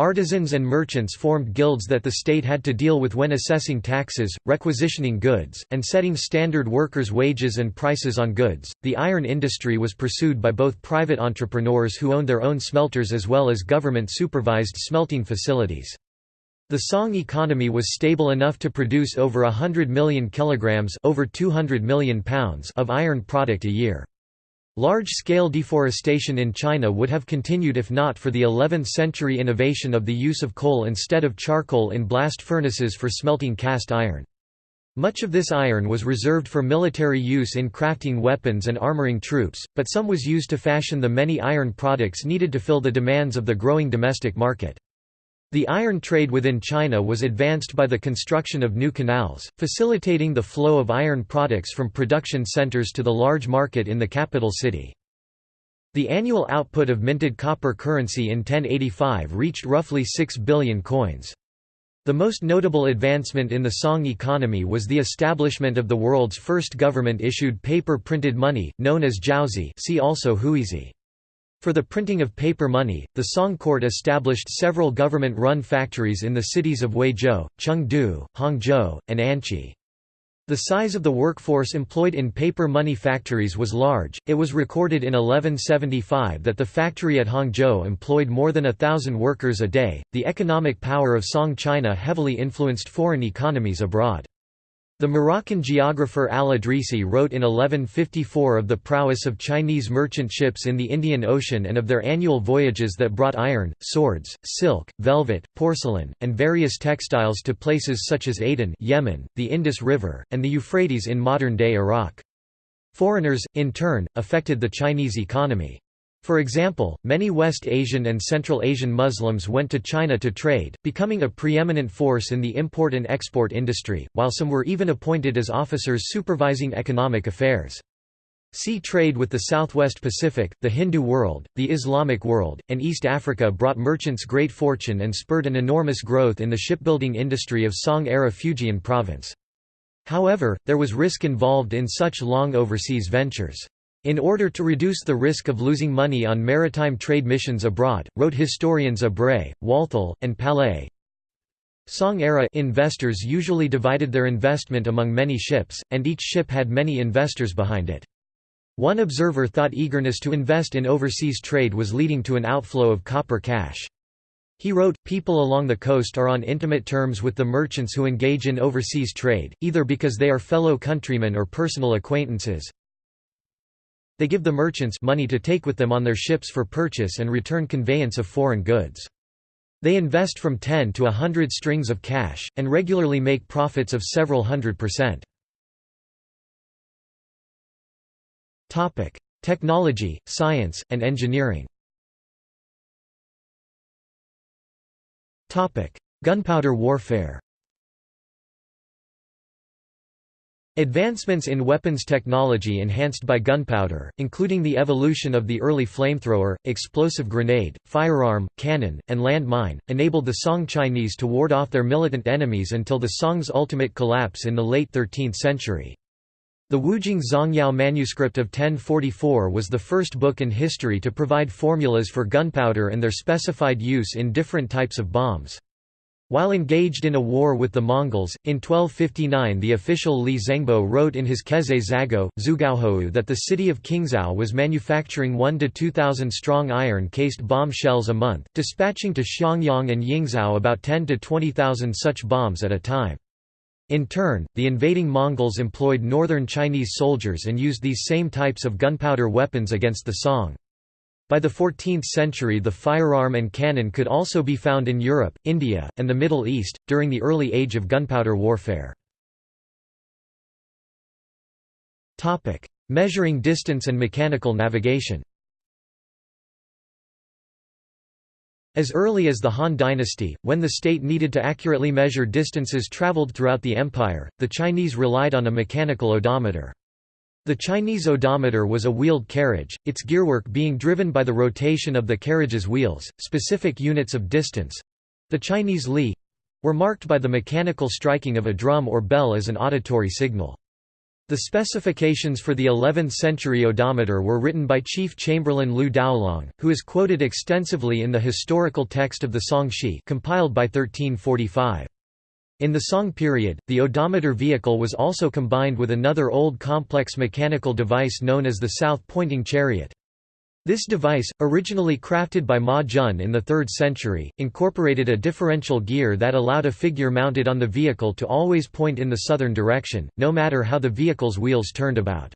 Artisans and merchants formed guilds that the state had to deal with when assessing taxes, requisitioning goods, and setting standard workers' wages and prices on goods. The iron industry was pursued by both private entrepreneurs who owned their own smelters as well as government supervised smelting facilities. The Song economy was stable enough to produce over 100 million kilograms over 200 million pounds of iron product a year. Large-scale deforestation in China would have continued if not for the 11th-century innovation of the use of coal instead of charcoal in blast furnaces for smelting cast iron. Much of this iron was reserved for military use in crafting weapons and armoring troops, but some was used to fashion the many iron products needed to fill the demands of the growing domestic market. The iron trade within China was advanced by the construction of new canals, facilitating the flow of iron products from production centers to the large market in the capital city. The annual output of minted copper currency in 1085 reached roughly 6 billion coins. The most notable advancement in the Song economy was the establishment of the world's first government-issued paper-printed money, known as jiaozi see also huizi. For the printing of paper money, the Song court established several government-run factories in the cities of Huizhou, Chengdu, Hangzhou, and Anqi. The size of the workforce employed in paper money factories was large. It was recorded in 1175 that the factory at Hangzhou employed more than a thousand workers a day. The economic power of Song China heavily influenced foreign economies abroad. The Moroccan geographer al-Idrisi wrote in 1154 of the prowess of Chinese merchant ships in the Indian Ocean and of their annual voyages that brought iron, swords, silk, velvet, porcelain, and various textiles to places such as Aden Yemen, the Indus River, and the Euphrates in modern-day Iraq. Foreigners, in turn, affected the Chinese economy. For example, many West Asian and Central Asian Muslims went to China to trade, becoming a preeminent force in the import and export industry, while some were even appointed as officers supervising economic affairs. Sea trade with the Southwest Pacific, the Hindu world, the Islamic world, and East Africa brought merchants great fortune and spurred an enormous growth in the shipbuilding industry of Song-era Fujian province. However, there was risk involved in such long overseas ventures. In order to reduce the risk of losing money on maritime trade missions abroad, wrote historians Ebrey, Walthall, and Palais, Song-era investors usually divided their investment among many ships, and each ship had many investors behind it. One observer thought eagerness to invest in overseas trade was leading to an outflow of copper cash. He wrote, People along the coast are on intimate terms with the merchants who engage in overseas trade, either because they are fellow countrymen or personal acquaintances, they give the merchants money to take with them on their ships for purchase and return conveyance of foreign goods. They invest from 10 to a hundred strings of cash, and regularly make profits of several hundred percent. Technology, science, and engineering Gunpowder warfare Advancements in weapons technology enhanced by gunpowder, including the evolution of the early flamethrower, explosive grenade, firearm, cannon, and land mine, enabled the Song Chinese to ward off their militant enemies until the Song's ultimate collapse in the late 13th century. The Wujing Zongyao manuscript of 1044 was the first book in history to provide formulas for gunpowder and their specified use in different types of bombs. While engaged in a war with the Mongols, in 1259 the official Li Zengbo wrote in his Kezhai Zagao, Xugaohou that the city of Qingzhou was manufacturing 1 to 2,000 strong iron-cased bomb shells a month, dispatching to Xiangyang and Yingzhou about 10 to 20,000 such bombs at a time. In turn, the invading Mongols employed northern Chinese soldiers and used these same types of gunpowder weapons against the Song. By the 14th century the firearm and cannon could also be found in Europe, India, and the Middle East, during the early age of gunpowder warfare. Measuring distance and mechanical navigation As early as the Han dynasty, when the state needed to accurately measure distances traveled throughout the empire, the Chinese relied on a mechanical odometer. The Chinese odometer was a wheeled carriage, its gearwork being driven by the rotation of the carriage's wheels. Specific units of distance the Chinese li were marked by the mechanical striking of a drum or bell as an auditory signal. The specifications for the 11th-century odometer were written by Chief Chamberlain Liu Daolong, who is quoted extensively in the historical text of the Song Shi compiled by 1345. In the Song period, the odometer vehicle was also combined with another old complex mechanical device known as the south-pointing chariot. This device, originally crafted by Ma Jun in the 3rd century, incorporated a differential gear that allowed a figure mounted on the vehicle to always point in the southern direction, no matter how the vehicle's wheels turned about.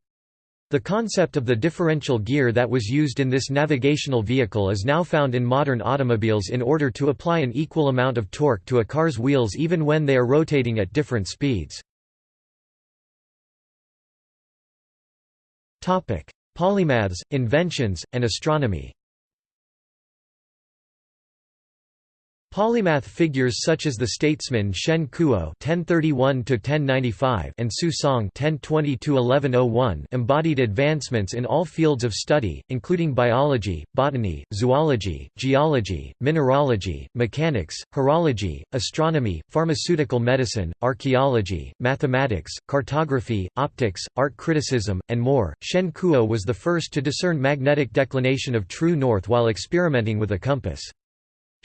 The concept of the differential gear that was used in this navigational vehicle is now found in modern automobiles in order to apply an equal amount of torque to a car's wheels even when they are rotating at different speeds. Polymaths, inventions, and astronomy Polymath figures such as the statesman Shen Kuo (1031–1095) and Su Song (1020–1101) embodied advancements in all fields of study, including biology, botany, zoology, geology, mineralogy, mechanics, horology, astronomy, pharmaceutical medicine, archaeology, mathematics, cartography, optics, art criticism, and more. Shen Kuo was the first to discern magnetic declination of true north while experimenting with a compass.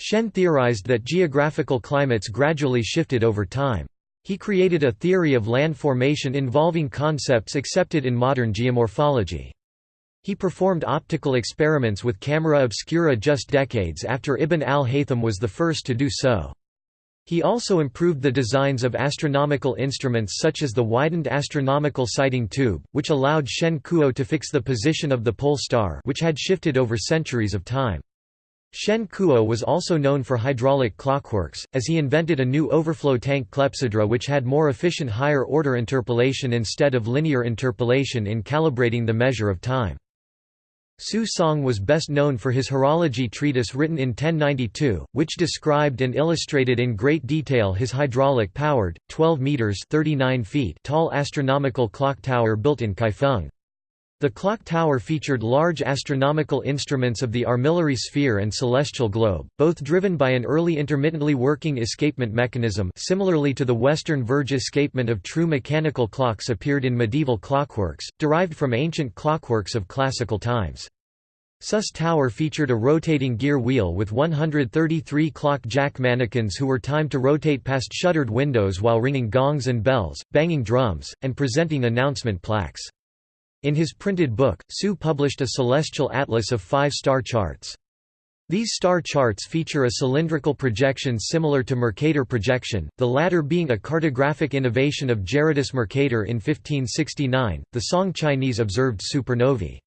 Shen theorized that geographical climates gradually shifted over time. He created a theory of land formation involving concepts accepted in modern geomorphology. He performed optical experiments with camera obscura just decades after Ibn al-Haytham was the first to do so. He also improved the designs of astronomical instruments such as the widened astronomical sighting tube, which allowed Shen Kuo to fix the position of the pole star which had shifted over centuries of time. Shen Kuo was also known for hydraulic clockworks, as he invented a new overflow tank clepsydra which had more efficient higher-order interpolation instead of linear interpolation in calibrating the measure of time. Su Song was best known for his horology treatise written in 1092, which described and illustrated in great detail his hydraulic-powered, 12 metres 39 feet tall astronomical clock tower built in Kaifeng. The clock tower featured large astronomical instruments of the armillary sphere and celestial globe, both driven by an early intermittently working escapement mechanism similarly to the Western Verge escapement of true mechanical clocks appeared in medieval clockworks, derived from ancient clockworks of classical times. Sus Tower featured a rotating gear wheel with 133 clock jack mannequins who were timed to rotate past shuttered windows while ringing gongs and bells, banging drums, and presenting announcement plaques. In his printed book, Su published a celestial atlas of five star charts. These star charts feature a cylindrical projection similar to Mercator projection, the latter being a cartographic innovation of Gerardus Mercator in 1569. The Song Chinese observed supernovae.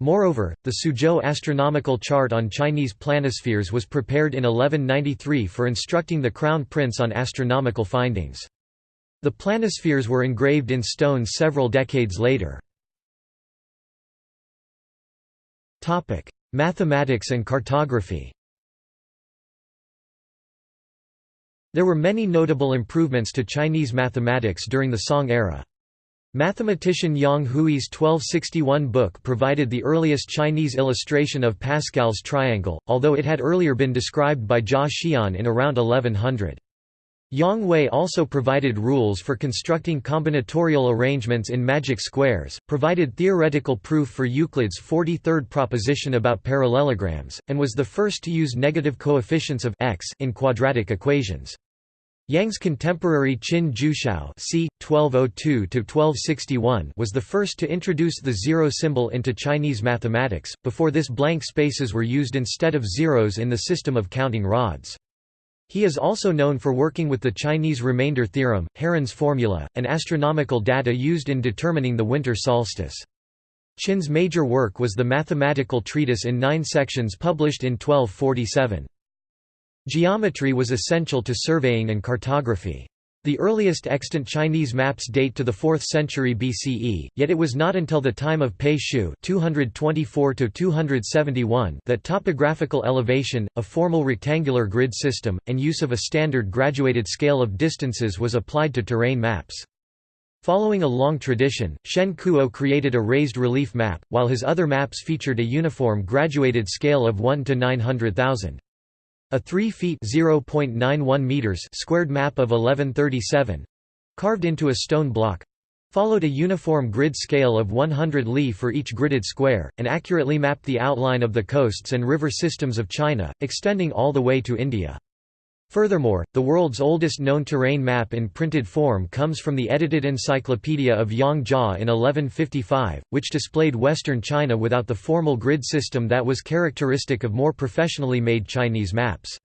Moreover, the Suzhou astronomical chart on Chinese planispheres was prepared in 1193 for instructing the crown prince on astronomical findings. The planispheres were engraved in stone several decades later. Mathematics and cartography There were many notable improvements to Chinese mathematics during the Song era. Mathematician Yang Hui's 1261 book provided the earliest Chinese illustration of Pascal's triangle, although it had earlier been described by Jia Xian in around 1100. Yang Hui also provided rules for constructing combinatorial arrangements in magic squares, provided theoretical proof for Euclid's 43rd proposition about parallelograms, and was the first to use negative coefficients of x in quadratic equations. Yang's contemporary Qin Jiushao c. 1202 was the first to introduce the zero symbol into Chinese mathematics, before this blank spaces were used instead of zeros in the system of counting rods. He is also known for working with the Chinese remainder theorem, Heron's formula, and astronomical data used in determining the winter solstice. Qin's major work was the mathematical treatise in nine sections published in 1247. Geometry was essential to surveying and cartography. The earliest extant Chinese maps date to the 4th century BCE, yet it was not until the time of Pei Xiu (224–271) that topographical elevation, a formal rectangular grid system, and use of a standard graduated scale of distances was applied to terrain maps. Following a long tradition, Shen Kuo created a raised relief map, while his other maps featured a uniform graduated scale of 1 to 900,000. A 3 feet (0.91 meters) squared map of 1137 carved into a stone block followed a uniform grid scale of 100 li for each gridded square, and accurately mapped the outline of the coasts and river systems of China, extending all the way to India. Furthermore, the world's oldest known terrain map in printed form comes from the edited Encyclopedia of Yang Jia in 1155, which displayed western China without the formal grid system that was characteristic of more professionally made Chinese maps.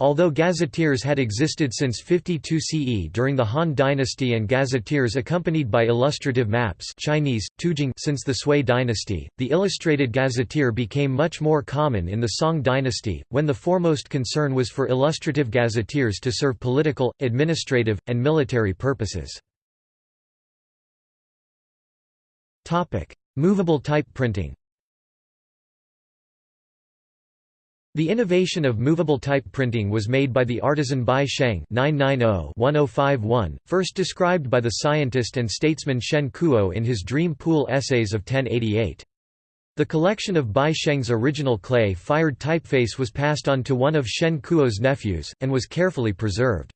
Although gazetteers had existed since 52 CE during the Han dynasty and gazetteers accompanied by illustrative maps Chinese, Tujing since the Sui dynasty, the illustrated gazetteer became much more common in the Song dynasty, when the foremost concern was for illustrative gazetteers to serve political, administrative, and military purposes. Movable type printing The innovation of movable type printing was made by the artisan Bi Sheng (990–1051), first described by the scientist and statesman Shen Kuo in his Dream Pool Essays of 1088. The collection of Bi Sheng's original clay-fired typeface was passed on to one of Shen Kuo's nephews, and was carefully preserved.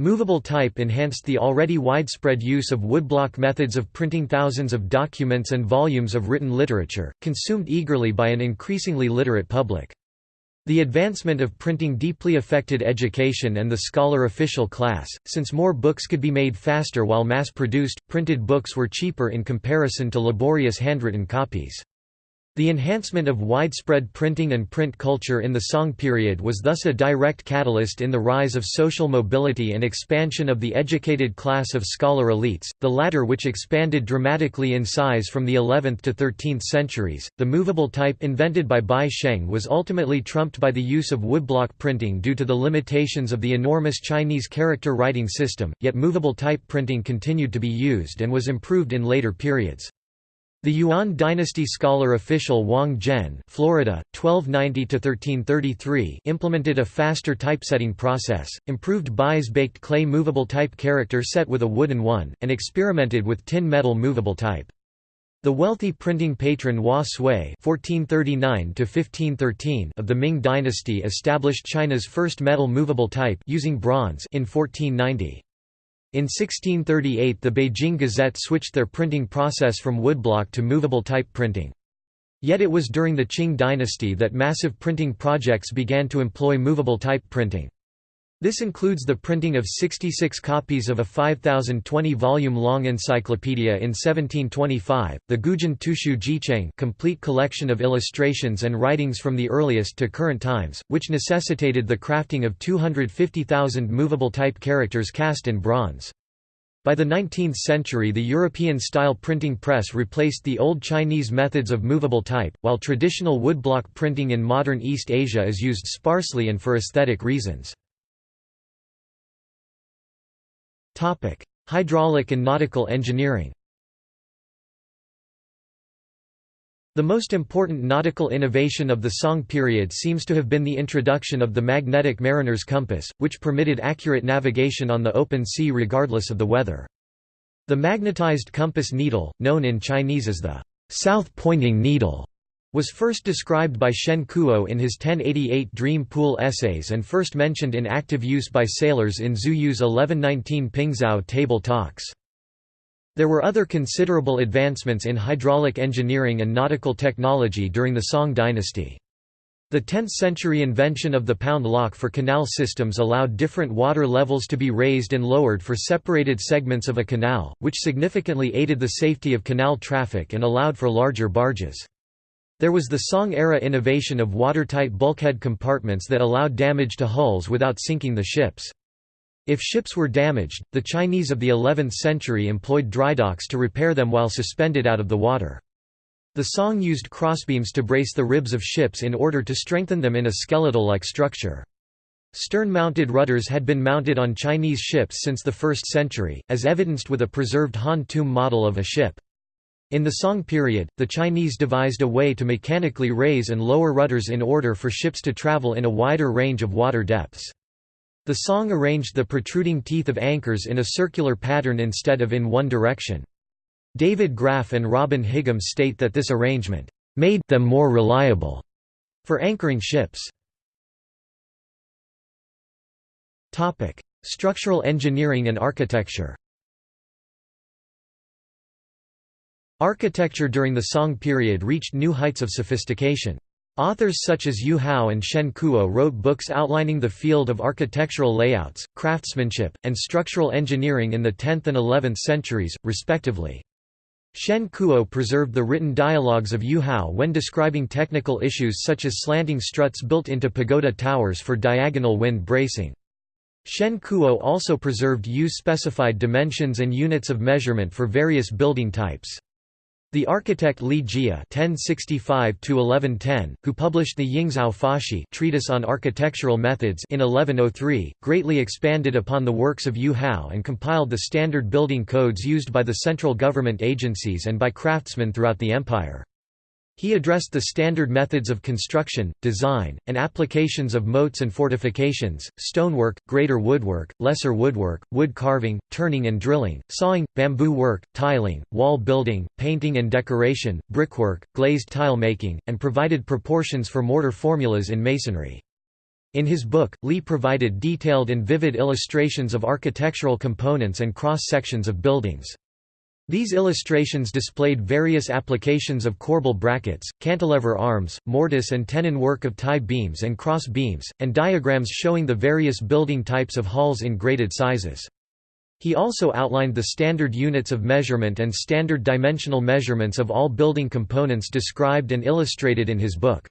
Movable type enhanced the already widespread use of woodblock methods of printing thousands of documents and volumes of written literature, consumed eagerly by an increasingly literate public. The advancement of printing deeply affected education and the scholar official class, since more books could be made faster while mass-produced, printed books were cheaper in comparison to laborious handwritten copies. The enhancement of widespread printing and print culture in the Song period was thus a direct catalyst in the rise of social mobility and expansion of the educated class of scholar elites, the latter which expanded dramatically in size from the 11th to 13th centuries. The movable type invented by Bi Sheng was ultimately trumped by the use of woodblock printing due to the limitations of the enormous Chinese character writing system, yet movable type printing continued to be used and was improved in later periods. The Yuan dynasty scholar official Wang Zhen Florida, 1290 implemented a faster typesetting process, improved Bi's baked clay movable type character set with a wooden one, and experimented with tin metal movable type. The wealthy printing patron Hua Sui (1439–1513) of the Ming dynasty established China's first metal movable type using bronze in 1490. In 1638 the Beijing Gazette switched their printing process from woodblock to movable type printing. Yet it was during the Qing dynasty that massive printing projects began to employ movable type printing. This includes the printing of 66 copies of a 5,020-volume-long encyclopedia in 1725, the Gujin Tushu Jicheng complete collection of illustrations and writings from the earliest to current times, which necessitated the crafting of 250,000 movable type characters cast in bronze. By the 19th century the European-style printing press replaced the old Chinese methods of movable type, while traditional woodblock printing in modern East Asia is used sparsely and for aesthetic reasons. Hydraulic and nautical engineering The most important nautical innovation of the Song period seems to have been the introduction of the magnetic mariner's compass, which permitted accurate navigation on the open sea regardless of the weather. The magnetized compass needle, known in Chinese as the south-pointing needle, was first described by Shen Kuo in his 1088 Dream Pool essays and first mentioned in active use by sailors in Zhu Yu's 1119 Pingzhou table talks. There were other considerable advancements in hydraulic engineering and nautical technology during the Song dynasty. The 10th-century invention of the pound lock for canal systems allowed different water levels to be raised and lowered for separated segments of a canal, which significantly aided the safety of canal traffic and allowed for larger barges. There was the Song-era innovation of watertight bulkhead compartments that allowed damage to hulls without sinking the ships. If ships were damaged, the Chinese of the 11th century employed drydocks to repair them while suspended out of the water. The Song used crossbeams to brace the ribs of ships in order to strengthen them in a skeletal-like structure. Stern-mounted rudders had been mounted on Chinese ships since the 1st century, as evidenced with a preserved Han tomb model of a ship. In the Song period, the Chinese devised a way to mechanically raise and lower rudders in order for ships to travel in a wider range of water depths. The Song arranged the protruding teeth of anchors in a circular pattern instead of in one direction. David Graff and Robin Higham state that this arrangement made them more reliable for anchoring ships. Structural engineering and architecture Architecture during the Song period reached new heights of sophistication. Authors such as Yu Hao and Shen Kuo wrote books outlining the field of architectural layouts, craftsmanship, and structural engineering in the 10th and 11th centuries, respectively. Shen Kuo preserved the written dialogues of Yu Hao when describing technical issues such as slanting struts built into pagoda towers for diagonal wind bracing. Shen Kuo also preserved Yu-specified dimensions and units of measurement for various building types. The architect Li Jie (1065–1110), who published the Yingzao Fashi treatise on architectural methods in 1103, greatly expanded upon the works of Yu Hao and compiled the standard building codes used by the central government agencies and by craftsmen throughout the empire. He addressed the standard methods of construction, design, and applications of moats and fortifications, stonework, greater woodwork, lesser woodwork, wood carving, turning and drilling, sawing, bamboo work, tiling, wall building, painting and decoration, brickwork, glazed tile making, and provided proportions for mortar formulas in masonry. In his book, Lee provided detailed and vivid illustrations of architectural components and cross-sections of buildings. These illustrations displayed various applications of corbel brackets, cantilever arms, mortise and tenon work of tie beams and cross beams, and diagrams showing the various building types of halls in graded sizes. He also outlined the standard units of measurement and standard dimensional measurements of all building components described and illustrated in his book.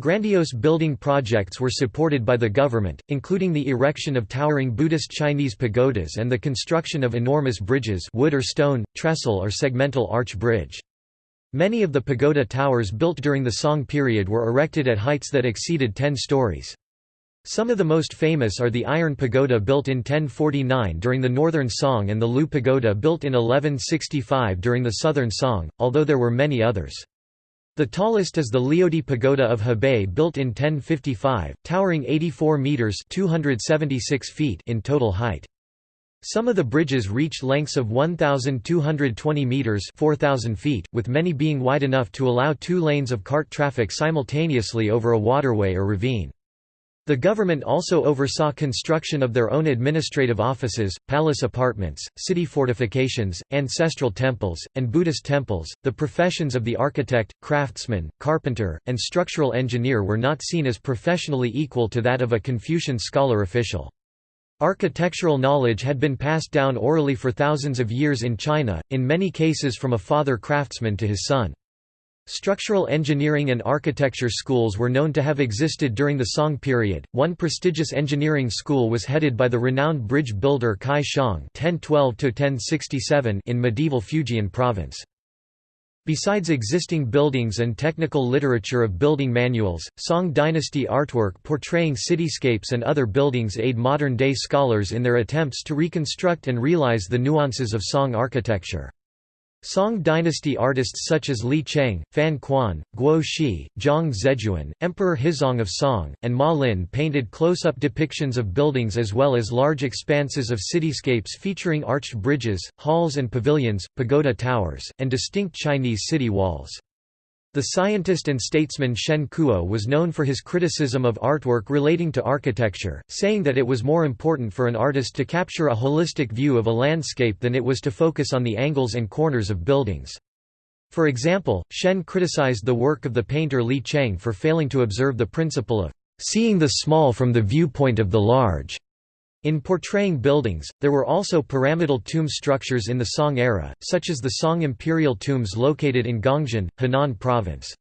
Grandiose building projects were supported by the government, including the erection of towering Buddhist Chinese pagodas and the construction of enormous bridges wood or stone, trestle or segmental arch bridge. Many of the pagoda towers built during the Song period were erected at heights that exceeded 10 stories. Some of the most famous are the Iron Pagoda built in 1049 during the Northern Song and the Lu Pagoda built in 1165 during the Southern Song, although there were many others. The tallest is the Liaodi Pagoda of Hebei built in 1055, towering 84 metres 276 feet in total height. Some of the bridges reach lengths of 1,220 metres 4,000 feet, with many being wide enough to allow two lanes of cart traffic simultaneously over a waterway or ravine. The government also oversaw construction of their own administrative offices, palace apartments, city fortifications, ancestral temples, and Buddhist temples. The professions of the architect, craftsman, carpenter, and structural engineer were not seen as professionally equal to that of a Confucian scholar official. Architectural knowledge had been passed down orally for thousands of years in China, in many cases from a father craftsman to his son. Structural engineering and architecture schools were known to have existed during the Song period. One prestigious engineering school was headed by the renowned bridge builder Cai Xiang (1012–1067) in medieval Fujian province. Besides existing buildings and technical literature of building manuals, Song dynasty artwork portraying cityscapes and other buildings aid modern-day scholars in their attempts to reconstruct and realize the nuances of Song architecture. Song dynasty artists such as Li Cheng, Fan Kuan, Guo Xi, Zhang Zeduan, Emperor Huizong of Song, and Ma Lin painted close-up depictions of buildings as well as large expanses of cityscapes featuring arched bridges, halls and pavilions, pagoda towers, and distinct Chinese city walls. The scientist and statesman Shen Kuo was known for his criticism of artwork relating to architecture, saying that it was more important for an artist to capture a holistic view of a landscape than it was to focus on the angles and corners of buildings. For example, Shen criticized the work of the painter Li Cheng for failing to observe the principle of seeing the small from the viewpoint of the large. In portraying buildings, there were also pyramidal tomb structures in the Song era, such as the Song imperial tombs located in Gongjin, Henan province.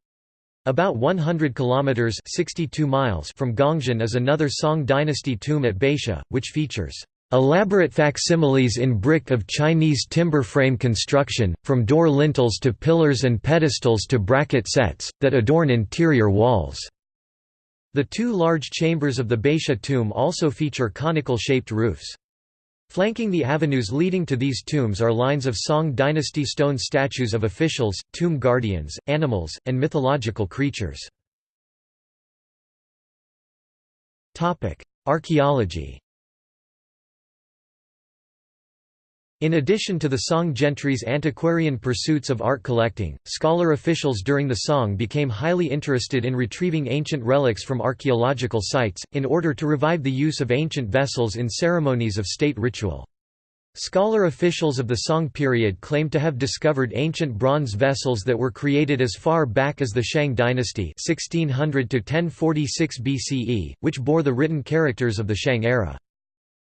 About 100 kilometers (62 miles) from Gongjin is another Song dynasty tomb at Baisha, which features elaborate facsimiles in brick of Chinese timber frame construction, from door lintels to pillars and pedestals to bracket sets, that adorn interior walls. The two large chambers of the Baisha tomb also feature conical-shaped roofs. Flanking the avenues leading to these tombs are lines of Song dynasty stone statues of officials, tomb guardians, animals, and mythological creatures. Archaeology In addition to the Song gentry's antiquarian pursuits of art collecting, scholar officials during the Song became highly interested in retrieving ancient relics from archaeological sites, in order to revive the use of ancient vessels in ceremonies of state ritual. Scholar officials of the Song period claim to have discovered ancient bronze vessels that were created as far back as the Shang dynasty 1600 BCE, which bore the written characters of the Shang era.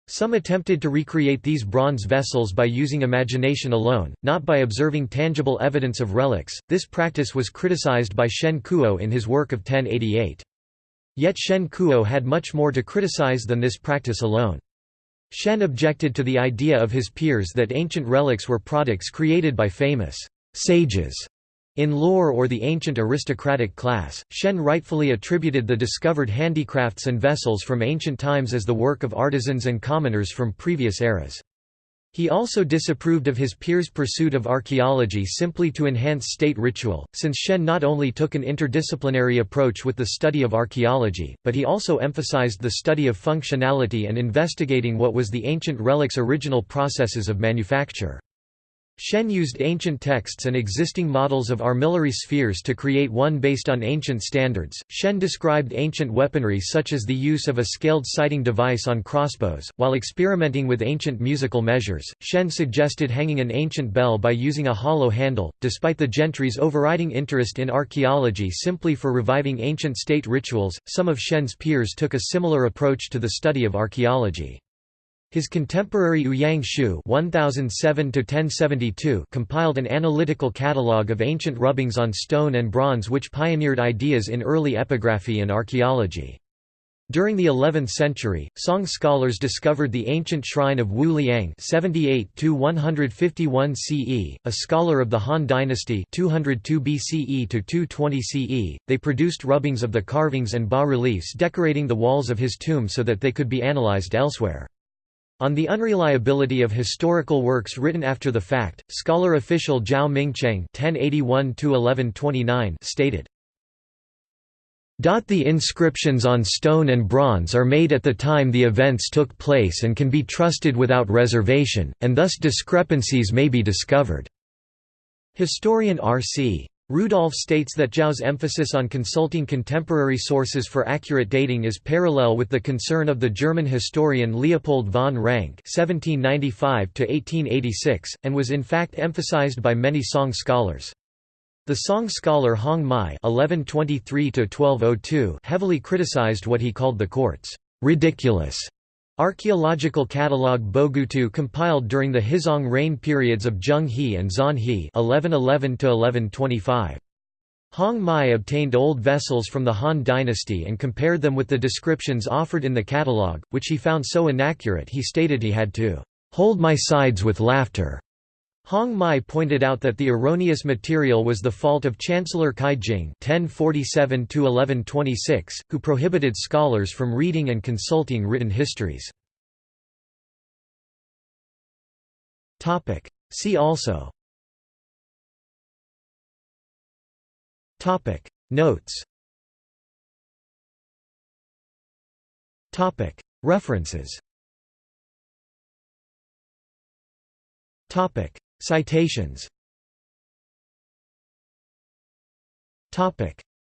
Some attempted to recreate these bronze vessels by using imagination alone, not by observing tangible evidence of relics. This practice was criticized by Shen Kuo in his work of 1088. Yet Shen Kuo had much more to criticize than this practice alone. Shen objected to the idea of his peers that ancient relics were products created by famous sages in lore or the ancient aristocratic class, Shen rightfully attributed the discovered handicrafts and vessels from ancient times as the work of artisans and commoners from previous eras. He also disapproved of his peers' pursuit of archaeology simply to enhance state ritual, since Shen not only took an interdisciplinary approach with the study of archaeology, but he also emphasized the study of functionality and investigating what was the ancient relic's original processes of manufacture. Shen used ancient texts and existing models of armillary spheres to create one based on ancient standards. Shen described ancient weaponry such as the use of a scaled sighting device on crossbows. While experimenting with ancient musical measures, Shen suggested hanging an ancient bell by using a hollow handle, despite the gentry's overriding interest in archaeology simply for reviving ancient state rituals. Some of Shen's peers took a similar approach to the study of archaeology. His contemporary Ouyang Xiu (1007–1072) compiled an analytical catalogue of ancient rubbings on stone and bronze, which pioneered ideas in early epigraphy and archaeology. During the 11th century, Song scholars discovered the ancient shrine of Wu Liang (78–151 CE), a scholar of the Han Dynasty (202 BCE to 220 CE). They produced rubbings of the carvings and bas-reliefs decorating the walls of his tomb so that they could be analyzed elsewhere. On the unreliability of historical works written after the fact, scholar official Zhao Mingcheng stated, the inscriptions on stone and bronze are made at the time the events took place and can be trusted without reservation, and thus discrepancies may be discovered." Historian R.C. Rudolph states that Zhao's emphasis on consulting contemporary sources for accurate dating is parallel with the concern of the German historian Leopold von Ranke (1795–1886), and was in fact emphasized by many Song scholars. The Song scholar Hong Mai (1123–1202) heavily criticized what he called the court's ridiculous Archaeological catalogue Bogutu compiled during the Huizong reign periods of Zheng He and Zan He (1111–1125). Hong Mai obtained old vessels from the Han dynasty and compared them with the descriptions offered in the catalogue, which he found so inaccurate he stated he had to hold my sides with laughter. Hong Mai pointed out that the erroneous material was the fault of Chancellor Cai Jing (1047–1126), who prohibited scholars from reading and consulting written histories. Topic. See also. Topic. Notes. Topic. References. Topic. Citations.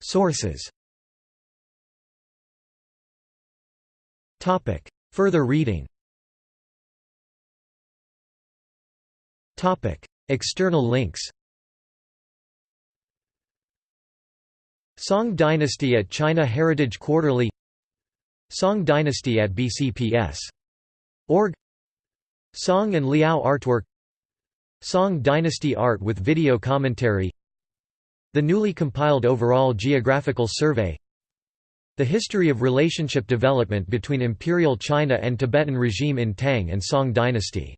Sources. Further reading. External links. Song Dynasty at China Heritage Quarterly. Song Dynasty at BCPS. Org. Song and Liao artwork Song Dynasty art with video commentary The newly compiled Overall Geographical Survey The history of relationship development between Imperial China and Tibetan regime in Tang and Song dynasty